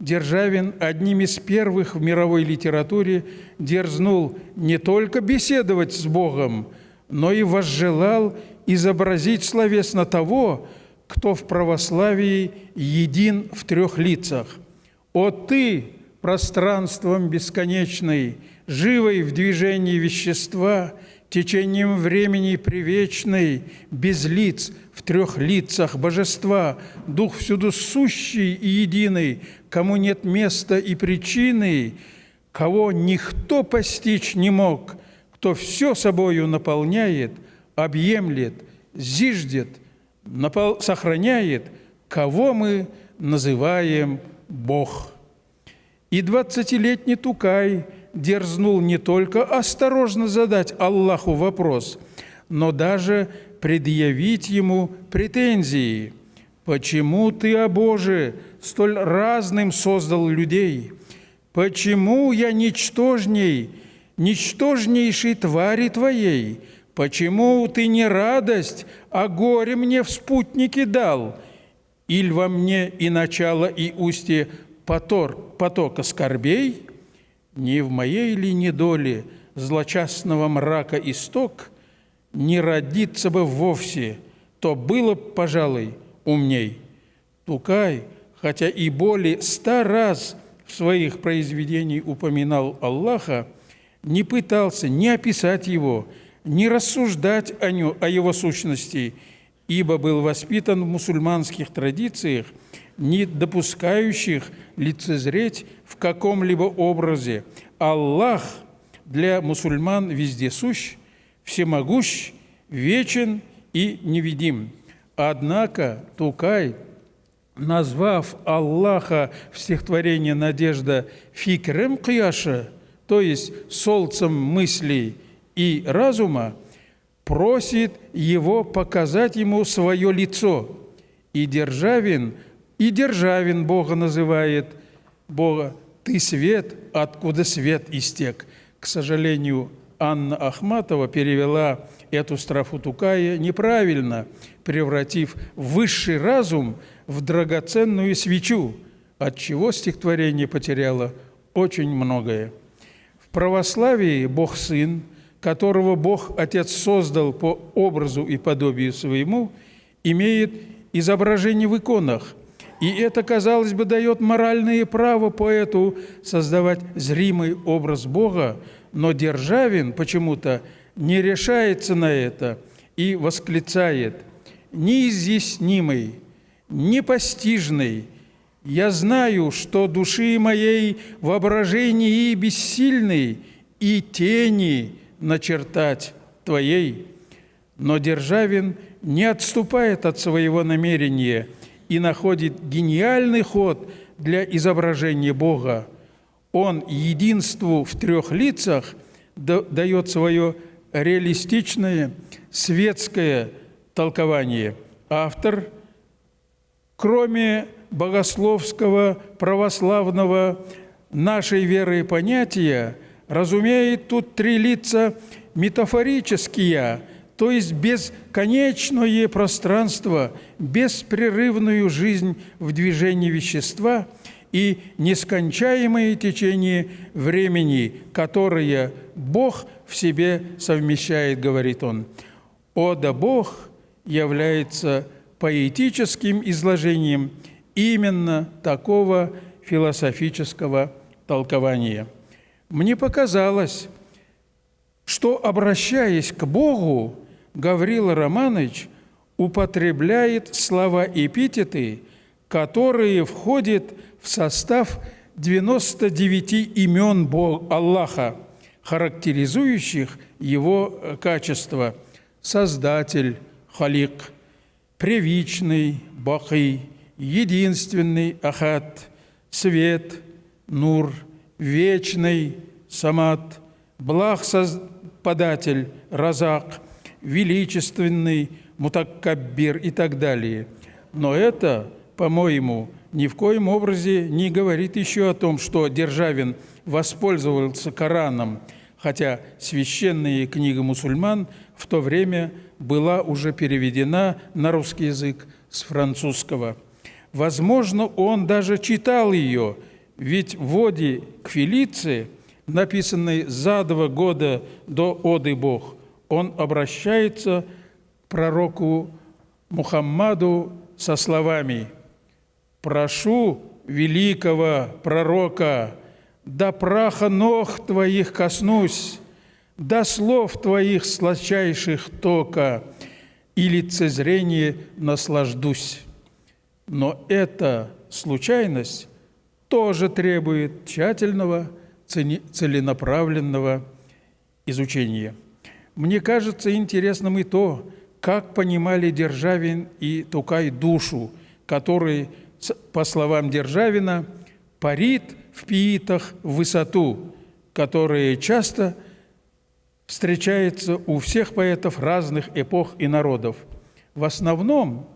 Державин одним из первых в мировой литературе дерзнул не только беседовать с Богом, но и возжелал изобразить словесно того, кто в православии един в трех лицах. «О ты, пространством бесконечной, живой в движении вещества, течением времени привечной, без лиц, в трех лицах божества, Дух всюду сущий и единый, кому нет места и причины, кого никто постичь не мог, кто все собою наполняет, объемлет, зиждет, сохраняет, кого мы называем Бог. И двадцатилетний Тукай дерзнул не только осторожно задать Аллаху вопрос, но даже предъявить ему претензии. «Почему ты, о Боже, столь разным создал людей? Почему я ничтожней, ничтожнейшей твари твоей? Почему ты не радость, а горе мне в спутнике дал? Иль во мне и начало, и устье потор, потока скорбей? Не в моей ли недоле злочастного мрака исток не родиться бы вовсе, то было, пожалуй, умней. Тукай, хотя и более ста раз в своих произведениях упоминал Аллаха, не пытался ни описать его, ни рассуждать о, нем, о его сущности, ибо был воспитан в мусульманских традициях, не допускающих лицезреть в каком-либо образе. Аллах для мусульман везде сущ, всемогущ, вечен и невидим. Однако Тукай, назвав Аллаха в стихотворении «Надежда» фикрем кияша, то есть солнцем мыслей и разума, просит его показать ему свое лицо. И Державин, и Державин Бога называет Бога «Ты свет, откуда свет истек». К сожалению, Анна Ахматова перевела эту строфу Тукая неправильно, превратив высший разум в драгоценную свечу, от чего стихотворение потеряло очень многое. В православии Бог Сын, которого Бог Отец создал по образу и подобию своему, имеет изображение в иконах, и это, казалось бы, дает моральное право поэту создавать зримый образ Бога, но Державин почему-то не решается на это и восклицает «Неизъяснимый, непостижный, я знаю, что души моей воображении бессильный и тени начертать Твоей». Но Державин не отступает от своего намерения и находит гениальный ход для изображения Бога – он единству в трех лицах дает свое реалистичное светское толкование. Автор, кроме богословского, православного, нашей веры понятия, разумеет тут три лица метафорические, то есть бесконечное пространство, беспрерывную жизнь в движении вещества – и нескончаемое течение времени, которое Бог в себе совмещает, говорит он. «О да Бог является поэтическим изложением именно такого философического толкования. Мне показалось, что, обращаясь к Богу, Гаврила Романович употребляет слова-эпитеты, которые входят в состав 99 имен Бога Аллаха, характеризующих его э, качества – Создатель, Халик, Превичный, Бахи, Единственный, Ахат, Свет, Нур, Вечный, Самат, Благ Податель, Разак, Величественный, Мутаккаббир и так далее. Но это, по-моему, ни в коем образе не говорит еще о том, что Державин воспользовался Кораном, хотя священная книга мусульман в то время была уже переведена на русский язык с французского. Возможно, он даже читал ее, ведь в воде к Фелиции, написанной за два года до Оды Бог, он обращается к пророку Мухаммаду со словами – прошу великого пророка, до праха ног Твоих коснусь, до слов Твоих сладчайших тока, и лицезрение наслаждусь. Но эта случайность тоже требует тщательного, целенаправленного изучения. Мне кажется интересным и то, как понимали Державин и Тукай душу, который по словам Державина, парит в пиитах в высоту, которая часто встречается у всех поэтов разных эпох и народов. В основном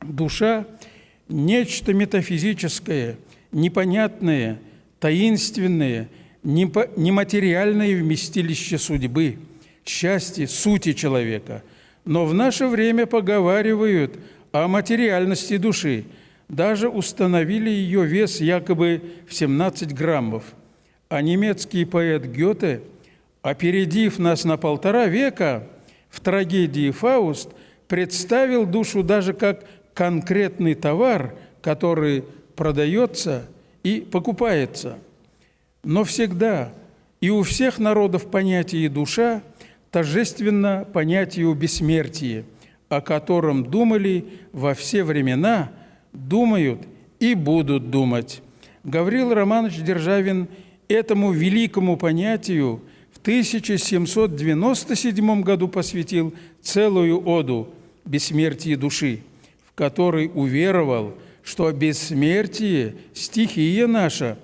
душа – нечто метафизическое, непонятное, таинственное, нематериальное вместилище судьбы, счастья, сути человека. Но в наше время поговаривают о материальности души – даже установили ее вес якобы в 17 граммов. А немецкий поэт Гёте, опередив нас на полтора века, в трагедии «Фауст» представил душу даже как конкретный товар, который продается и покупается. Но всегда и у всех народов понятие «душа» торжественно понятию бессмертия, о котором думали во все времена – думают и будут думать. Гаврил Романович Державин этому великому понятию в 1797 году посвятил целую оду «Бессмертие души», в которой уверовал, что бессмертие – стихия наша.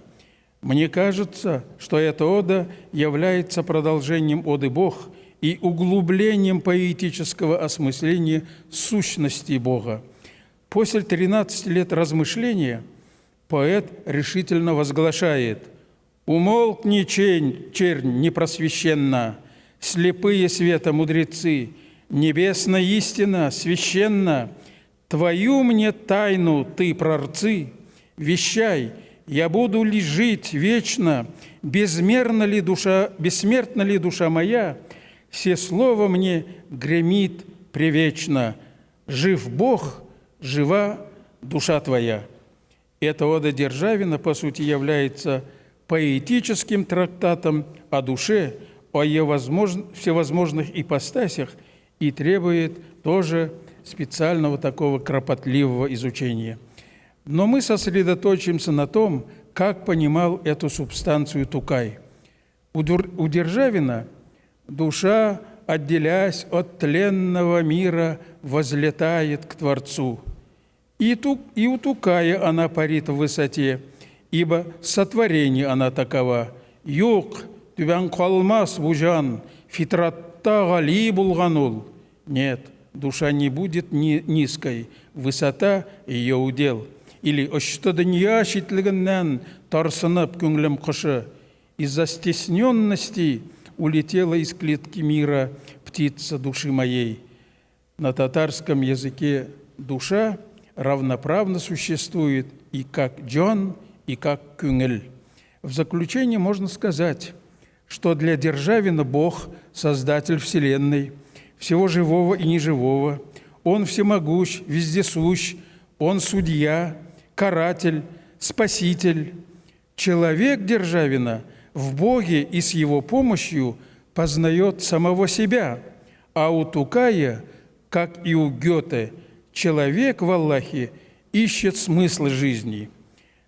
Мне кажется, что эта ода является продолжением оды «Бог» и углублением поэтического осмысления сущности Бога – После 13 лет размышления поэт решительно возглашает «Умолкни, чень, чернь непросвященна, слепые света мудрецы, небесная истина священна, Твою мне тайну ты, прорцы, вещай, я буду ли жить вечно, безмерна ли душа, бессмертна ли душа моя, все слово мне гремит привечно, жив Бог – жива душа твоя. Эта ода Державина, по сути, является поэтическим трактатом о душе, о ее возможно, всевозможных ипостасях и требует тоже специального такого кропотливого изучения. Но мы сосредоточимся на том, как понимал эту субстанцию Тукай. У Державина душа, отделяясь от тленного мира, возлетает к Творцу – и, ту, и утукая она парит в высоте, ибо сотворение она такова. Юк, түбән калмас бужан, фитратта гали булганул. Нет, душа не будет ни, низкой, высота ее удел. Или ошты дөнья читлегеннән тарсынып күңлем кышы. Из-за стесненности улетела из клетки мира птица души моей. На татарском языке душа – равноправно существует и как Джон, и как Кюнгель. В заключение можно сказать, что для Державина Бог – создатель Вселенной, всего живого и неживого. Он всемогущ, вездесущ, Он судья, каратель, спаситель. Человек Державина в Боге и с Его помощью познает самого себя, а у Тукая – как и у Гёте, человек в Аллахе ищет смысл жизни.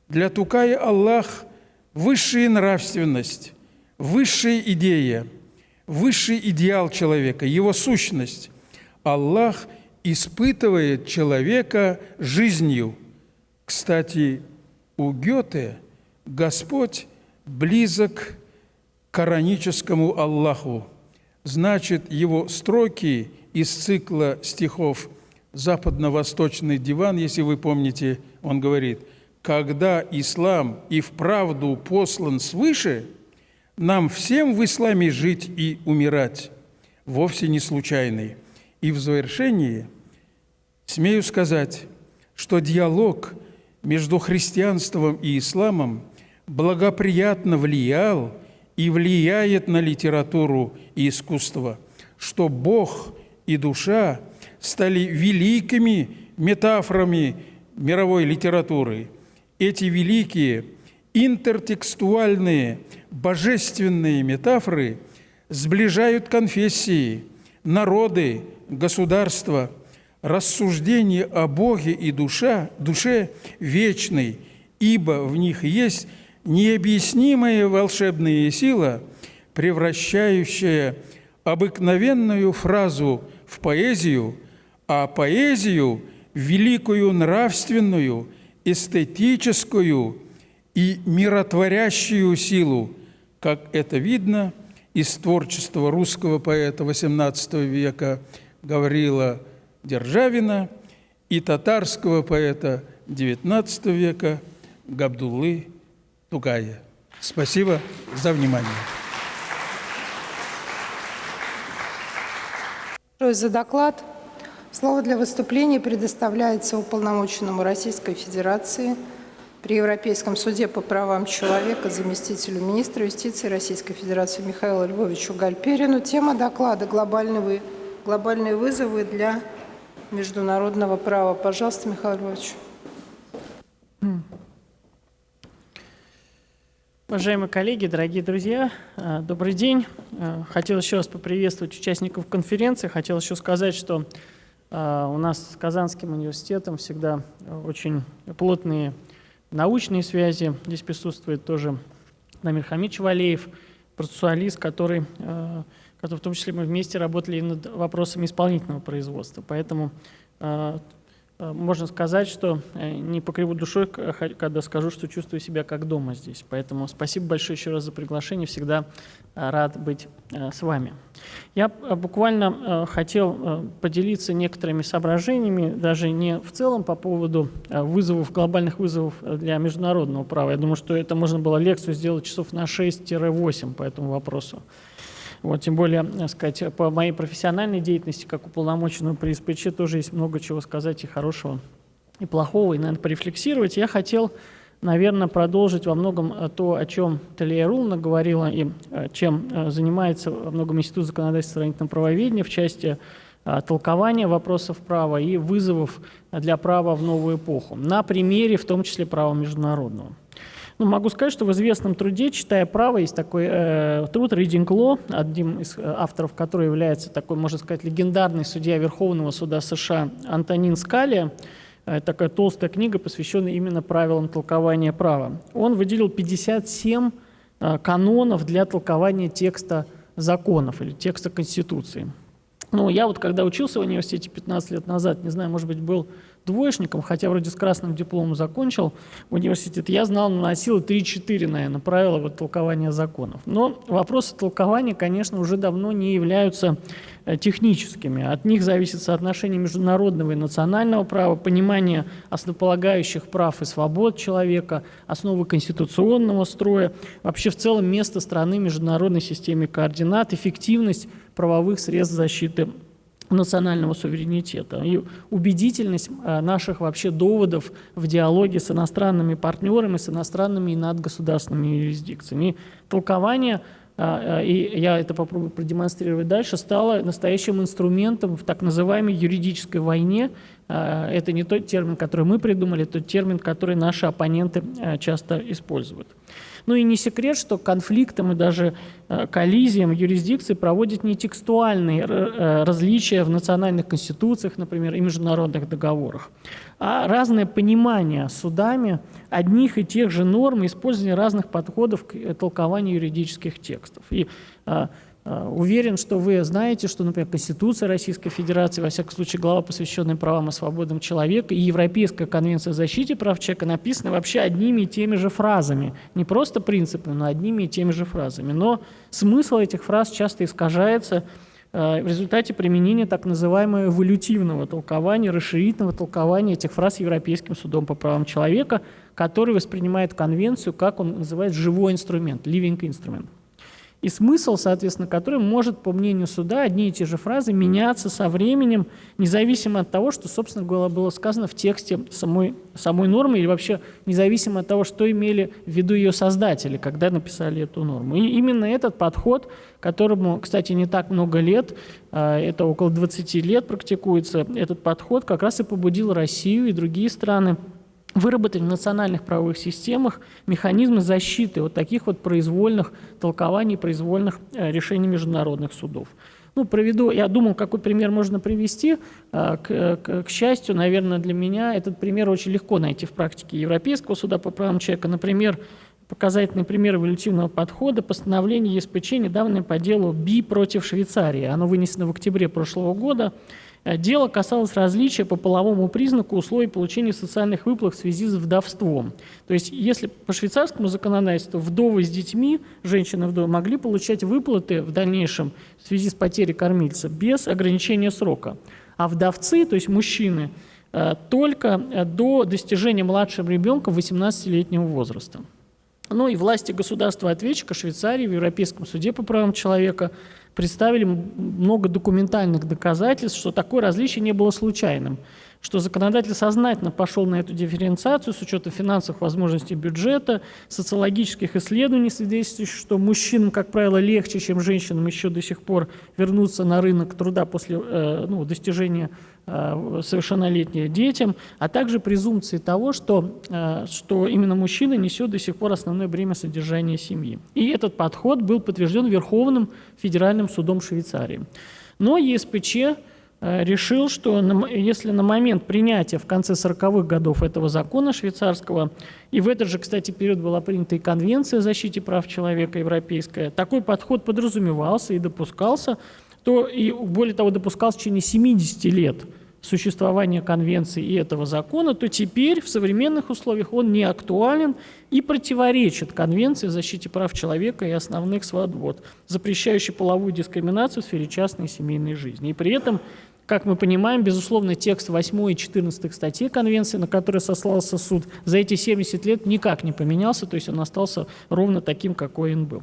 Для Тукая Аллах – высшая нравственность, высшая идея, высший идеал человека, его сущность. Аллах испытывает человека жизнью. Кстати, у Гёте Господь близок к кораническому Аллаху. Значит, его строки из цикла стихов «Западно-восточный диван», если вы помните, он говорит, «Когда ислам и вправду послан свыше, нам всем в исламе жить и умирать, вовсе не случайный». И в завершении смею сказать, что диалог между христианством и исламом благоприятно влиял и влияет на литературу и искусство, что Бог и душа стали великими метафорами мировой литературы. Эти великие интертекстуальные божественные метафоры сближают конфессии, народы, государства, рассуждение о Боге и душа, душе вечной, ибо в них есть необъяснимая волшебная сила, превращающая обыкновенную фразу в поэзию, а поэзию великую нравственную, эстетическую и миротворящую силу, как это видно из творчества русского поэта XVIII века Гаврила Державина и татарского поэта XIX века Габдуллы Тугая. Спасибо за внимание. за доклад. Слово для выступления предоставляется уполномоченному Российской Федерации при Европейском суде по правам человека заместителю министра юстиции Российской Федерации Михаилу Львовичу Гальперину. Тема доклада «Глобальные, вызовы для международного права». Пожалуйста, Михаил Львович. Уважаемые коллеги, дорогие друзья, э, добрый день. Э, хотел еще раз поприветствовать участников конференции. Хотел еще сказать, что э, у нас с Казанским университетом всегда очень плотные научные связи. Здесь присутствует тоже Намир Хамич Валеев, процессуалист, который, который в том числе мы вместе работали над вопросами исполнительного производства. Поэтому Э, можно сказать, что э, не покриву душой, когда скажу, что чувствую себя как дома здесь. Поэтому спасибо большое еще раз за приглашение. Всегда э, рад быть с вами. Я буквально хотел поделиться некоторыми соображениями, даже не в целом по поводу вызовов, глобальных вызовов для международного права. Я думаю, что это можно было лекцию сделать часов на 6-8 по этому вопросу. Вот, тем более, так сказать, по моей профессиональной деятельности, как уполномоченного при СПЧ, тоже есть много чего сказать и хорошего, и плохого, и, наверное, порефлексировать. Я хотел, наверное, продолжить во многом э, то, о чем Талия Рулна говорила, и э, чем э, занимается во многом Институт законодательства сравнительного правоведения в части толкования вопросов права и вызовов для права в новую эпоху, на примере, в том числе, права международного. Ну, могу сказать, что в известном труде «Читая право» есть такой э, труд «Reading Law», одним из э, авторов которого является такой, можно сказать, легендарный судья Верховного суда США Антонин Скалия. Э, такая толстая книга, посвященная именно правилам толкования права. Он выделил 57 э, канонов для толкования текста законов или текста Конституции. Ну, я вот когда учился в университете 15 лет назад, не знаю, может быть, был двоечником, хотя вроде с красным дипломом закончил университет, я знал, наносил 3-4, наверное, правила вот, толкования законов. Но вопросы толкования, конечно, уже давно не являются э, техническими. От них зависит соотношение международного и национального права, понимание основополагающих прав и свобод человека, основы конституционного строя, вообще в целом место страны в международной системе координат, эффективность правовых средств защиты национального суверенитета и убедительность э, наших вообще доводов в диалоге с иностранными партнерами, с иностранными и надгосударственными юрисдикциями. И толкование, э, э, и я это попробую продемонстрировать дальше, стало настоящим инструментом в так называемой юридической войне это не тот термин, который мы придумали, это тот термин, который наши оппоненты часто используют. Ну и не секрет, что конфликтам и даже э, коллизиям юрисдикции проводят не текстуальные э, различия в национальных конституциях, например, и международных договорах, а разное понимание судами одних и тех же норм и использование разных подходов к э, толкованию юридических текстов. И а, уверен, что вы знаете, что, например, Конституция Российской Федерации, во всяком случае, глава, посвященная правам и свободам человека, и Европейская конвенция о защите прав человека написаны вообще одними и теми же фразами. Не просто принципами, но одними и теми же фразами. Но смысл этих фраз часто искажается а, в результате применения так называемого эволютивного толкования, расширительного толкования этих фраз Европейским судом по правам человека, который воспринимает конвенцию, как он называет, живой инструмент, living instrument и смысл, соответственно, который может, по мнению суда, одни и те же фразы меняться со временем, независимо от того, что, собственно говоря, было сказано в тексте самой, самой нормы, или вообще независимо от того, что имели в виду ее создатели, когда написали эту норму. И именно этот подход, которому, кстати, не так много лет, а, это около 20 лет практикуется, этот подход как раз и побудил Россию и другие страны выработать в национальных правовых системах механизмы защиты вот таких вот произвольных толкований, произвольных э, решений международных судов. Ну, проведу, я думал, какой пример можно привести. А, к, к, к счастью, наверное, для меня этот пример очень легко найти в практике Европейского суда по правам человека. Например, показательный пример эволютивного подхода – постановление ЕСПЧ, недавно по делу БИ против Швейцарии. Оно вынесено в октябре прошлого года. Э, дело касалось различия по половому признаку условий получения социальных выплат в связи с вдовством. То есть, если по швейцарскому законодательству вдовы с детьми, женщины-вдовы, могли получать выплаты в дальнейшем в связи с потерей кормильца без ограничения срока. А вдовцы, то есть мужчины, э, только э, до достижения младшим ребенком 18-летнего возраста. Ну и власти государства-ответчика Швейцарии в Европейском суде по правам человека – представили много документальных доказательств, что такое различие не было случайным, что законодатель сознательно пошел на эту дифференциацию с учетом финансовых возможностей бюджета, социологических исследований, свидетельствующих, что мужчинам, как правило, легче, чем женщинам еще до сих пор вернуться на рынок труда после э, ну, достижения Э, совершеннолетние детям, а также презумпции того, что, э, что именно мужчина несет до сих пор основное бремя содержания семьи. И этот подход был подтвержден Верховным федеральным судом Швейцарии. Но ЕСПЧ решил, что если на момент принятия в конце 40-х годов этого закона швейцарского, и в этот же, кстати, период была принята и Конвенция о защите прав человека европейская, такой подход подразумевался и допускался, то и более того допускался в течение 70 лет существования конвенции и этого закона, то теперь в современных условиях он не актуален и противоречит Конвенции о защите прав человека и основных свобод, запрещающей половую дискриминацию в сфере частной и семейной жизни. И при этом, как мы понимаем, безусловно, текст 8 и 14 статей Конвенции, на который сослался суд, за эти 70 лет никак не поменялся, то есть он остался ровно таким, какой он был.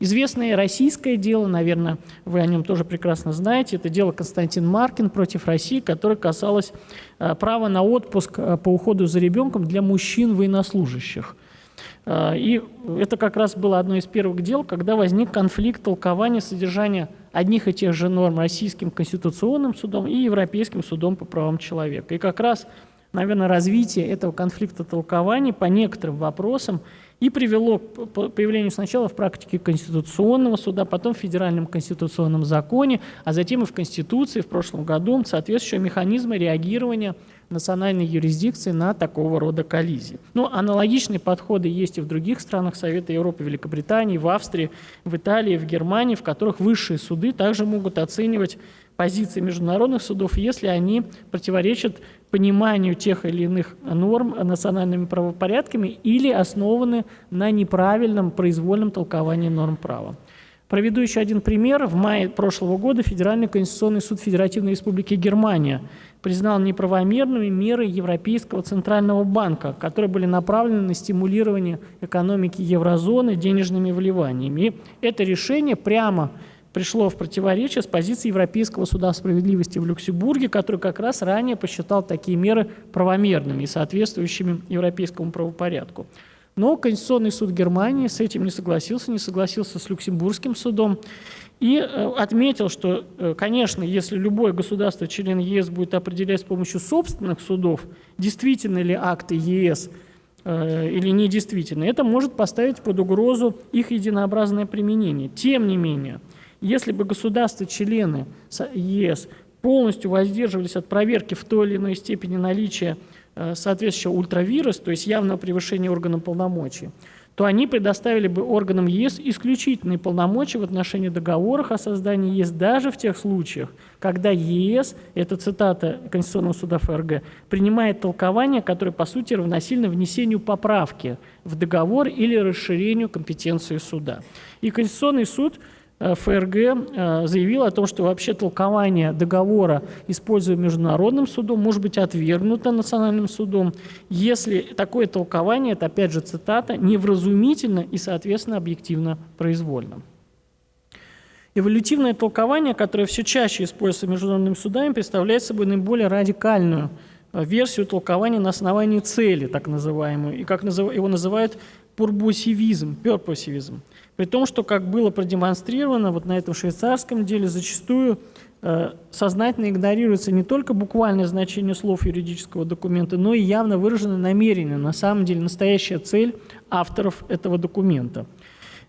Известное российское дело, наверное, вы о нем тоже прекрасно знаете, это дело Константин Маркин против России, которое касалось э, права на отпуск э, по уходу за ребенком для мужчин-военнослужащих. Э, и это как раз было одно из первых дел, когда возник конфликт толкования содержания одних и тех же норм Российским конституционным судом и Европейским судом по правам человека. И как раз, наверное, развитие этого конфликта толкований по некоторым вопросам и привело к появлению сначала в практике Конституционного суда, потом в Федеральном конституционном законе, а затем и в Конституции в прошлом году соответствующие механизмы реагирования национальной юрисдикции на такого рода коллизии. Но ну, аналогичные подходы есть и в других странах Совета Европы, Великобритании, в Австрии, в Италии, в Германии, в которых высшие суды также могут оценивать позиции международных судов, если они противоречат пониманию тех или иных норм национальными правопорядками или основаны на неправильном произвольном толковании норм права. Проведу еще один пример. В мае прошлого года Федеральный конституционный суд Федеративной Республики Германия признал неправомерными меры Европейского Центрального банка, которые были направлены на стимулирование экономики еврозоны денежными вливаниями. И это решение прямо пришло в противоречие с позицией Европейского суда справедливости в Люксембурге, который как раз ранее посчитал такие меры правомерными и соответствующими европейскому правопорядку. Но Конституционный суд Германии с этим не согласился, не согласился с Люксембургским судом. И э, отметил, что, э, конечно, если любое государство, член ЕС, будет определять с помощью собственных судов, действительно ли акты ЕС или недействительны, это может поставить под угрозу их единообразное применение. Тем не менее, если бы государства-члены ЕС полностью воздерживались от проверки в той или иной степени наличия э, соответствующего ультравируса, то есть явного превышения органов полномочий, то они предоставили бы органам ЕС исключительные полномочия в отношении договоров о создании ЕС даже в тех случаях, когда ЕС, это цитата Конституционного суда ФРГ, принимает толкование, которое по сути равносильно внесению поправки в договор или расширению компетенции суда. И Конституционный суд ФРГ э, заявил о том, что вообще толкование договора, используя международным судом, может быть отвергнуто национальным судом, если такое толкование, это опять же цитата, невразумительно и, соответственно, объективно произвольно. Эволютивное толкование, которое все чаще используется международными судами, представляет собой наиболее радикальную э, версию толкования на основании цели, так называемую, и как его называют пурбосивизм, перпосивизм. При том, что, как было продемонстрировано вот на этом швейцарском деле, зачастую э, сознательно игнорируется не только буквальное значение слов юридического документа, но и явно выраженное намерение, на самом деле настоящая цель авторов этого документа.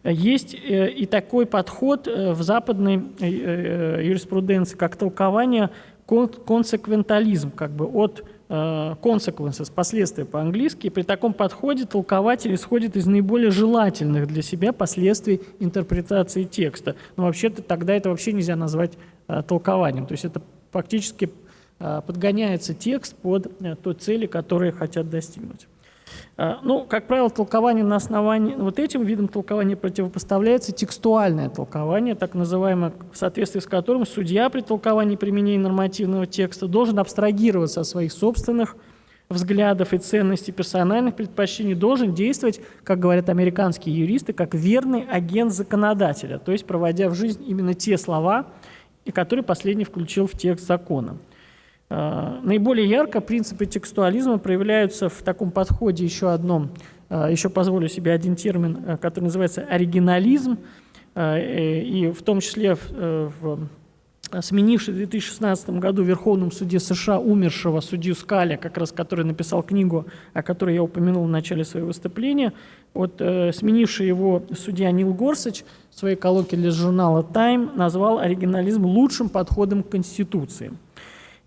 Есть э, и такой подход э, в западной э, юриспруденции, как толкование консеквентализм, как бы от consequences, последствия по-английски. При таком подходе толкователь исходит из наиболее желательных для себя последствий интерпретации текста. Но вообще-то тогда это вообще нельзя назвать э, толкованием. То есть это фактически э, подгоняется текст под э, той цели, которые хотят достигнуть. А, ну, как правило, толкование на основании, вот этим видом толкования противопоставляется текстуальное толкование, так называемое, в соответствии с которым судья при толковании применения нормативного текста должен абстрагироваться от своих собственных взглядов и ценностей персональных предпочтений, должен действовать, как говорят американские юристы, как верный агент законодателя, то есть проводя в жизнь именно те слова, которые последний включил в текст закона. Э, наиболее ярко принципы текстуализма проявляются в таком подходе еще одном, э, еще позволю себе один термин, э, который называется оригинализм, и в том числе в сменивший в 2016 году в Верховном суде США умершего судью Скаля, как раз который написал книгу, о которой я упомянул в начале своего выступления, вот, э, сменивший его судья Нил Горсач в своей колонке для журнала Time назвал оригинализм лучшим подходом к Конституции.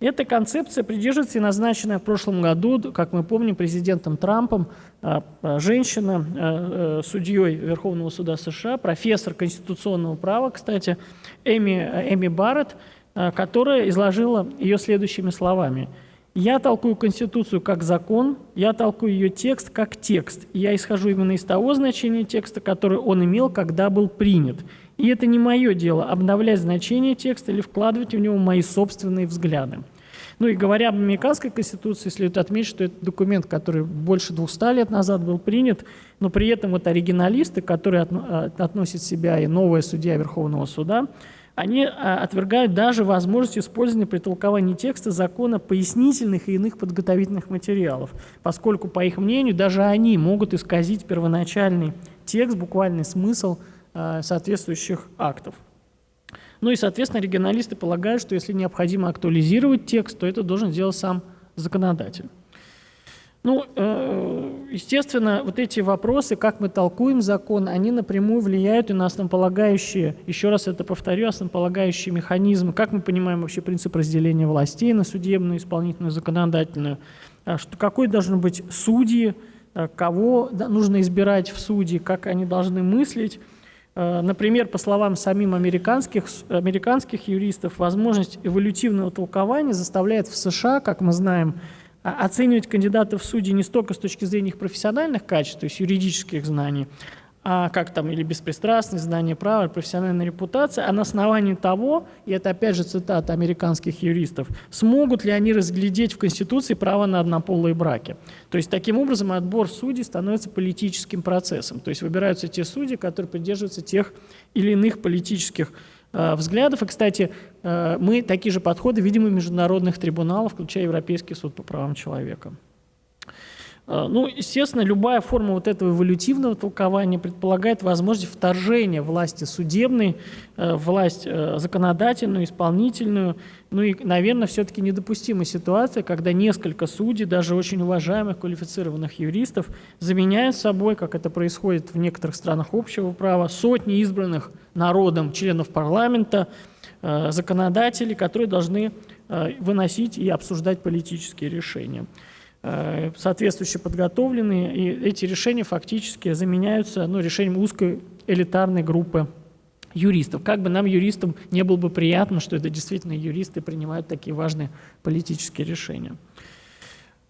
Эта концепция придерживается и назначенная в прошлом году, как мы помним, президентом Трампом, а, а, женщина, а, судьей Верховного суда США, профессор конституционного права, кстати, Эми, Эми Барретт, которая изложила ее следующими словами. «Я толкую Конституцию как закон, я толкую ее текст как текст. Я исхожу именно из того значения текста, который он имел, когда был принят. И это не мое дело – обновлять значение текста или вкладывать в него мои собственные взгляды». Ну и говоря об американской конституции, следует отметить, что это документ, который больше 200 лет назад был принят, но при этом вот оригиналисты, которые а, относят себя и новая судья Верховного суда, они а, отвергают даже возможность использования при толковании текста закона пояснительных и иных подготовительных материалов, поскольку, по их мнению, даже они могут исказить первоначальный текст, буквальный смысл соответствующих актов. Ну и, соответственно, регионалисты полагают, что если необходимо актуализировать текст, то это должен сделать сам законодатель. Ну, э, естественно, вот эти вопросы, как мы толкуем закон, они напрямую влияют и на основополагающие, еще раз это повторю, основополагающие механизмы, как мы понимаем вообще принцип разделения властей на судебную, исполнительную, законодательную, а что, какой должен быть судьи, а кого нужно избирать в судьи, как они должны мыслить, Э, например, по словам самим американских, американских юристов, возможность эволютивного толкования заставляет в США, как мы знаем, оценивать кандидатов в судьи не столько с точки зрения их профессиональных качеств, то есть юридических знаний, а как там, или беспристрастность, знание права, профессиональная репутация, а на основании того, и это опять же цитата американских юристов, смогут ли они разглядеть в Конституции право на однополые браки. То есть таким образом отбор судей становится политическим процессом. То есть выбираются те судьи, которые придерживаются тех или иных политических э, взглядов. И, кстати, э, мы такие же подходы видим и международных трибуналах, включая Европейский суд по правам человека. Э, ну, естественно, любая форма вот этого эволютивного толкования предполагает возможность вторжения власти судебной, э, власть э, законодательную, исполнительную. Ну и, наверное, все-таки недопустима ситуация, когда несколько судей, даже очень уважаемых квалифицированных юристов, заменяют собой, как это происходит в некоторых странах общего права, сотни избранных народом членов парламента, законодателей, которые должны выносить и обсуждать политические решения. Э, соответствующе подготовленные, и эти решения фактически заменяются ну, решением узкой элитарной группы юристов. Как бы нам, юристам, не было бы приятно, что это действительно юристы принимают такие важные политические решения.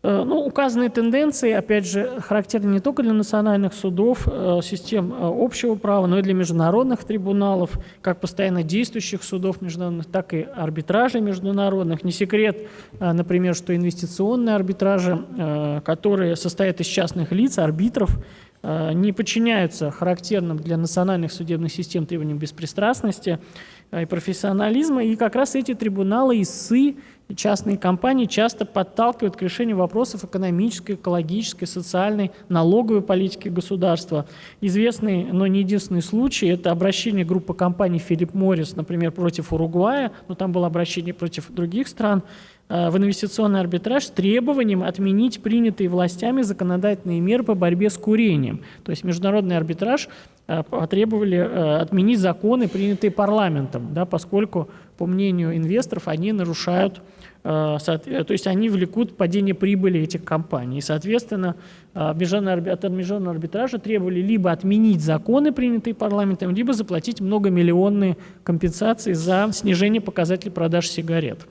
Э, ну, указанные тенденции, опять же, характерны не только для национальных судов, э, систем э, общего права, но и для международных трибуналов, как постоянно действующих судов международных, так и арбитражей международных. Не секрет, например, что инвестиционные арбитражи, которые состоят из частных лиц, арбитров, не подчиняются характерным для национальных судебных систем требованиям беспристрастности и профессионализма, и как раз эти трибуналы ИСы частные компании часто подталкивают к решению вопросов экономической, экологической, социальной, налоговой политики государства. Известный, но не единственный случай – это обращение группы компаний Филипп Моррис, например, против Уругвая, но там было обращение против других стран, э, в инвестиционный арбитраж с требованием отменить принятые властями законодательные меры по борьбе с курением. То есть международный арбитраж э, потребовали э, отменить законы, принятые парламентом, да, поскольку, по мнению инвесторов, они нарушают Э, то есть они влекут падение прибыли этих компаний. И, соответственно, э, от международного арбитража требовали либо отменить законы, принятые парламентом, либо заплатить многомиллионные компенсации за снижение показателей продаж сигарет.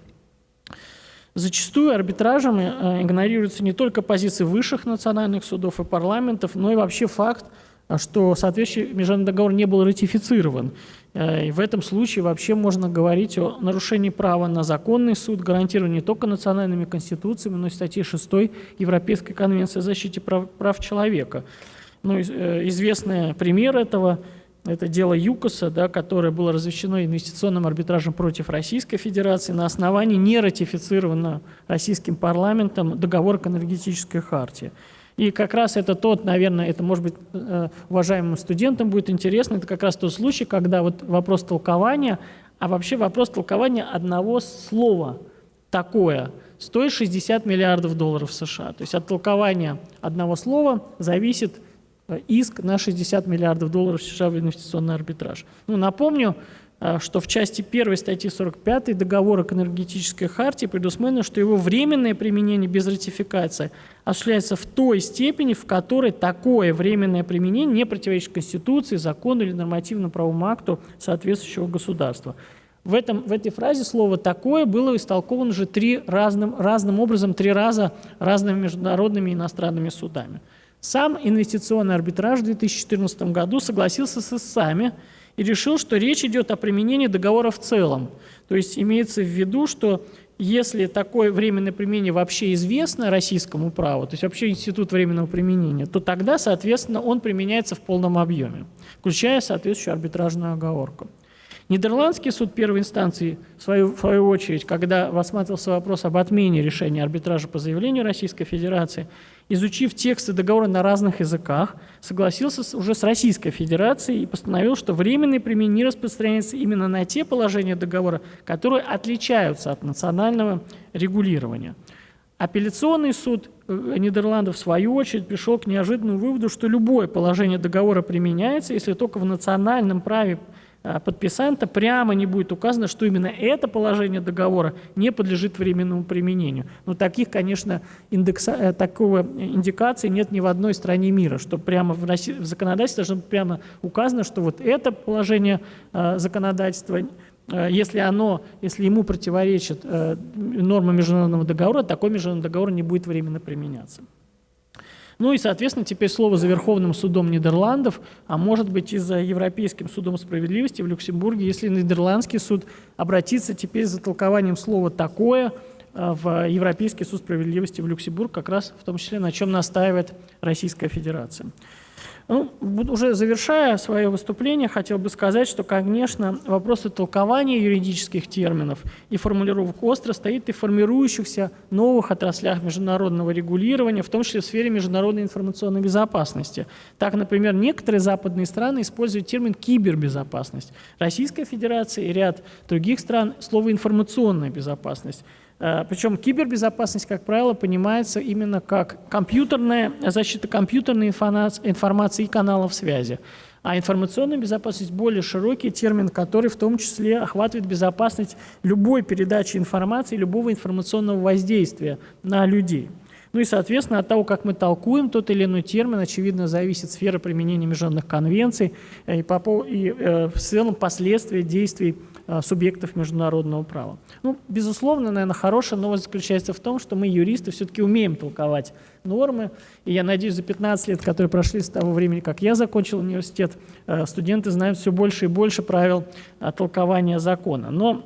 Зачастую арбитражем э, игнорируются не только позиции высших национальных судов и парламентов, но и вообще факт, что соответствующий международный договор не был ратифицирован. Э, и в этом случае вообще можно говорить о нарушении права на законный суд, гарантированный не только национальными конституциями, но и статьей 6 Европейской конвенции о защите прав, прав человека. Ну, э, известный пример этого – это дело ЮКОСа, да, которое было разрешено инвестиционным арбитражем против Российской Федерации на основании нератифицированного российским парламентом договора к энергетической хартии. И как раз это тот, наверное, это может быть э, уважаемым студентам будет интересно, это как раз тот случай, когда вот вопрос толкования, а вообще вопрос толкования одного слова такое стоит 60 миллиардов долларов США. То есть от толкования одного слова зависит э, иск на 60 миллиардов долларов США в инвестиционный арбитраж. Ну, напомню, что в части 1 статьи 45 договора к энергетической хартии предусмотрено, что его временное применение без ратификации осуществляется в той степени, в которой такое временное применение не противоречит Конституции, закону или нормативно-правовому акту соответствующего государства. В, этом, в этой фразе слово «такое» было истолковано уже три разным, разным образом, три раза разными международными и иностранными судами. Сам инвестиционный арбитраж в 2014 году согласился с ИСАМи, и решил, что речь идет о применении договора в целом. То есть имеется в виду, что если такое временное применение вообще известно российскому праву, то есть вообще институт временного применения, то тогда, соответственно, он применяется в полном объеме, включая соответствующую арбитражную оговорку. Нидерландский суд первой инстанции, в свою, в свою очередь, когда рассматривался вопрос об отмене решения арбитража по заявлению Российской Федерации, изучив тексты договора на разных языках, согласился уже с Российской Федерацией и постановил, что временное применение не распространяется именно на те положения договора, которые отличаются от национального регулирования. Апелляционный суд э, Нидерландов, в свою очередь, пришел к неожиданному выводу, что любое положение договора применяется, если только в национальном праве подписанта прямо не будет указано, что именно это положение договора не подлежит временному применению. Но таких, конечно, индекса, э, такого индикации нет ни в одной стране мира, что прямо в, России, в законодательстве должно быть прямо указано, что вот это положение э, законодательства э, если оно, если ему противоречит э, норма международного договора, такой международный договор не будет временно применяться. Ну и, соответственно, теперь слово за Верховным судом Нидерландов, а может быть и за Европейским судом справедливости в Люксембурге, если Нидерландский суд обратится теперь за толкованием слова «такое», в Европейский суд справедливости в Люксембург, как раз в том числе на чем настаивает Российская Федерация. Ну, уже завершая свое выступление, хотел бы сказать, что, конечно, вопросы толкования юридических терминов и формулировок остро стоит и в формирующихся новых отраслях международного регулирования, в том числе в сфере международной информационной безопасности. Так, например, некоторые западные страны используют термин «кибербезопасность». Российская Федерация и ряд других стран – слово «информационная безопасность». Э, Причем кибербезопасность, как правило, понимается именно как компьютерная защита компьютерной информации и каналов связи. А информационная безопасность – более широкий термин, который в том числе охватывает безопасность любой передачи информации, любого информационного воздействия на людей. Ну и, соответственно, от того, как мы толкуем тот или иной термин, очевидно, зависит сфера применения международных конвенций и, и э, в целом последствия действий Э, субъектов международного права. Ну, безусловно, наверное, хорошая новость заключается в том, что мы, юристы, все-таки умеем толковать нормы. И я надеюсь, за 15 лет, которые прошли с того времени, как я закончил университет, э, студенты знают все больше и больше правил э, толкования закона. Но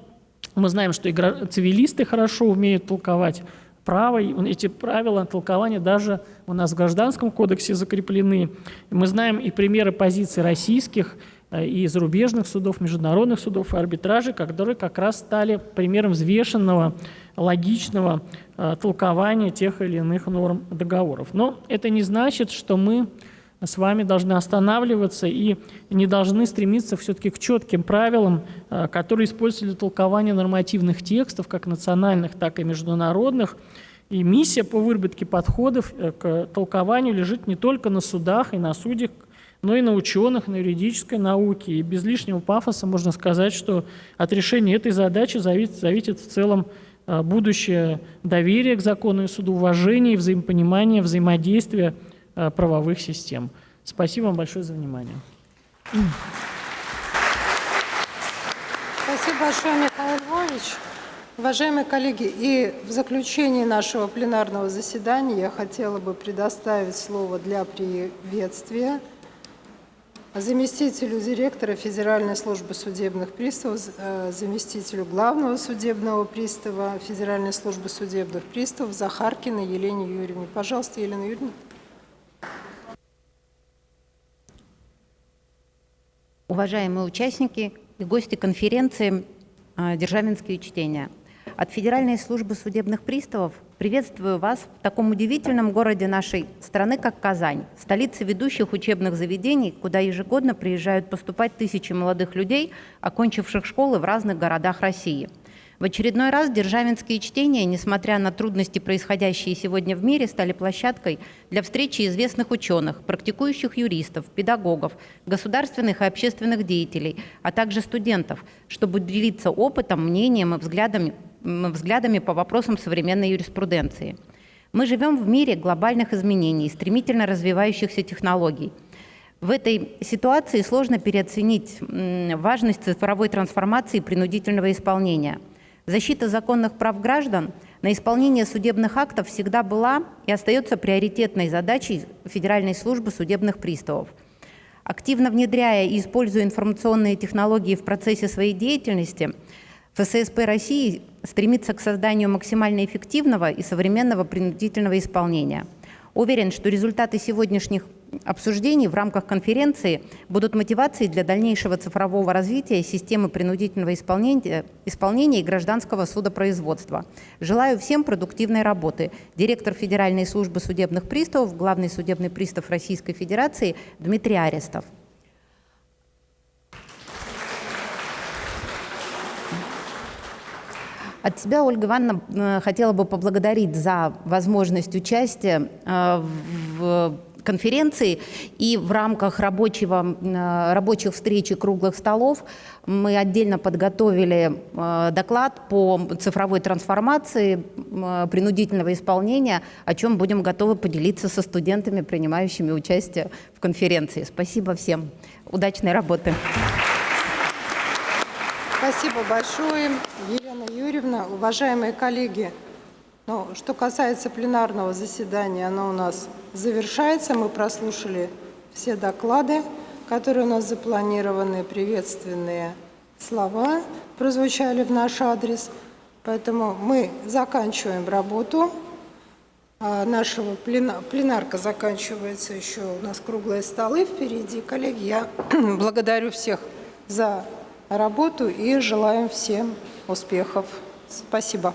мы знаем, что цивилисты хорошо умеют толковать право, эти правила толкования даже у нас в Гражданском кодексе закреплены. Мы знаем и примеры позиций российских Э, и зарубежных судов, международных судов и арбитражей, которые как раз стали примером взвешенного, логичного э, толкования тех или иных норм договоров. Но это не значит, что мы с вами должны останавливаться и не должны стремиться все-таки к четким правилам, э, которые используются для толкования нормативных текстов, как национальных, так и международных. И миссия по выработке подходов к толкованию лежит не только на судах и на судьях, но и на ученых, на юридической науке. И без лишнего пафоса можно сказать, что от решения этой задачи зависит, зависит в целом а, будущее доверие к закону и суду, уважение, взаимопонимание, взаимодействие а, правовых систем. Спасибо вам большое за внимание. Спасибо большое, Михаил Львович. Уважаемые коллеги, и в заключении нашего пленарного заседания я хотела бы предоставить слово для приветствия заместителю директора Федеральной службы судебных приставов, э, заместителю главного судебного пристава Федеральной службы судебных приставов Захаркиной Елене Юрьевне. Пожалуйста, Елена Юрьевна. Уважаемые участники и гости конференции э, «Державинские чтения», от Федеральной службы судебных приставов приветствую вас в таком удивительном городе нашей страны, как Казань, столице ведущих учебных заведений, куда ежегодно приезжают поступать тысячи молодых людей, окончивших школы в разных городах России – в очередной раз державинские чтения, несмотря на трудности, происходящие сегодня в мире, стали площадкой для встречи известных ученых, практикующих юристов, педагогов, государственных и общественных деятелей, а также студентов, чтобы делиться опытом, мнением и взглядами, взглядами по вопросам современной юриспруденции. Мы живем в мире глобальных изменений, стремительно развивающихся технологий – в этой ситуации сложно переоценить важность цифровой трансформации принудительного исполнения – Защита законных прав граждан на исполнение судебных актов всегда была и остается приоритетной задачей Федеральной службы судебных приставов. Активно внедряя и используя информационные технологии в процессе своей деятельности, ФССП России стремится к созданию максимально эффективного и современного принудительного исполнения. Уверен, что результаты сегодняшних обсуждений в рамках конференции будут мотивацией для дальнейшего цифрового развития системы принудительного исполнения, исполнения и гражданского судопроизводства. Желаю всем продуктивной работы. Директор Федеральной службы судебных приставов, главный судебный пристав Российской Федерации Дмитрий Арестов. От себя, Ольга Ивановна, э, хотела бы поблагодарить за возможность участия э, в конференции. И в рамках рабочего, э, рабочих встреч и круглых столов мы отдельно подготовили доклад по цифровой трансформации принудительного исполнения, о чем будем готовы поделиться со студентами, принимающими участие в конференции. Спасибо всем. Удачной работы. Спасибо большое, Елена Юрьевна. Уважаемые коллеги, ну, что касается пленарного заседания, оно у нас завершается. Мы прослушали все доклады, которые у нас запланированы, приветственные слова прозвучали в наш адрес. Поэтому мы заканчиваем работу. а, нашего плена- пленарка заканчивается, еще у нас круглые столы впереди. Коллеги, я благодарю всех за работу и желаем всем успехов. Спасибо.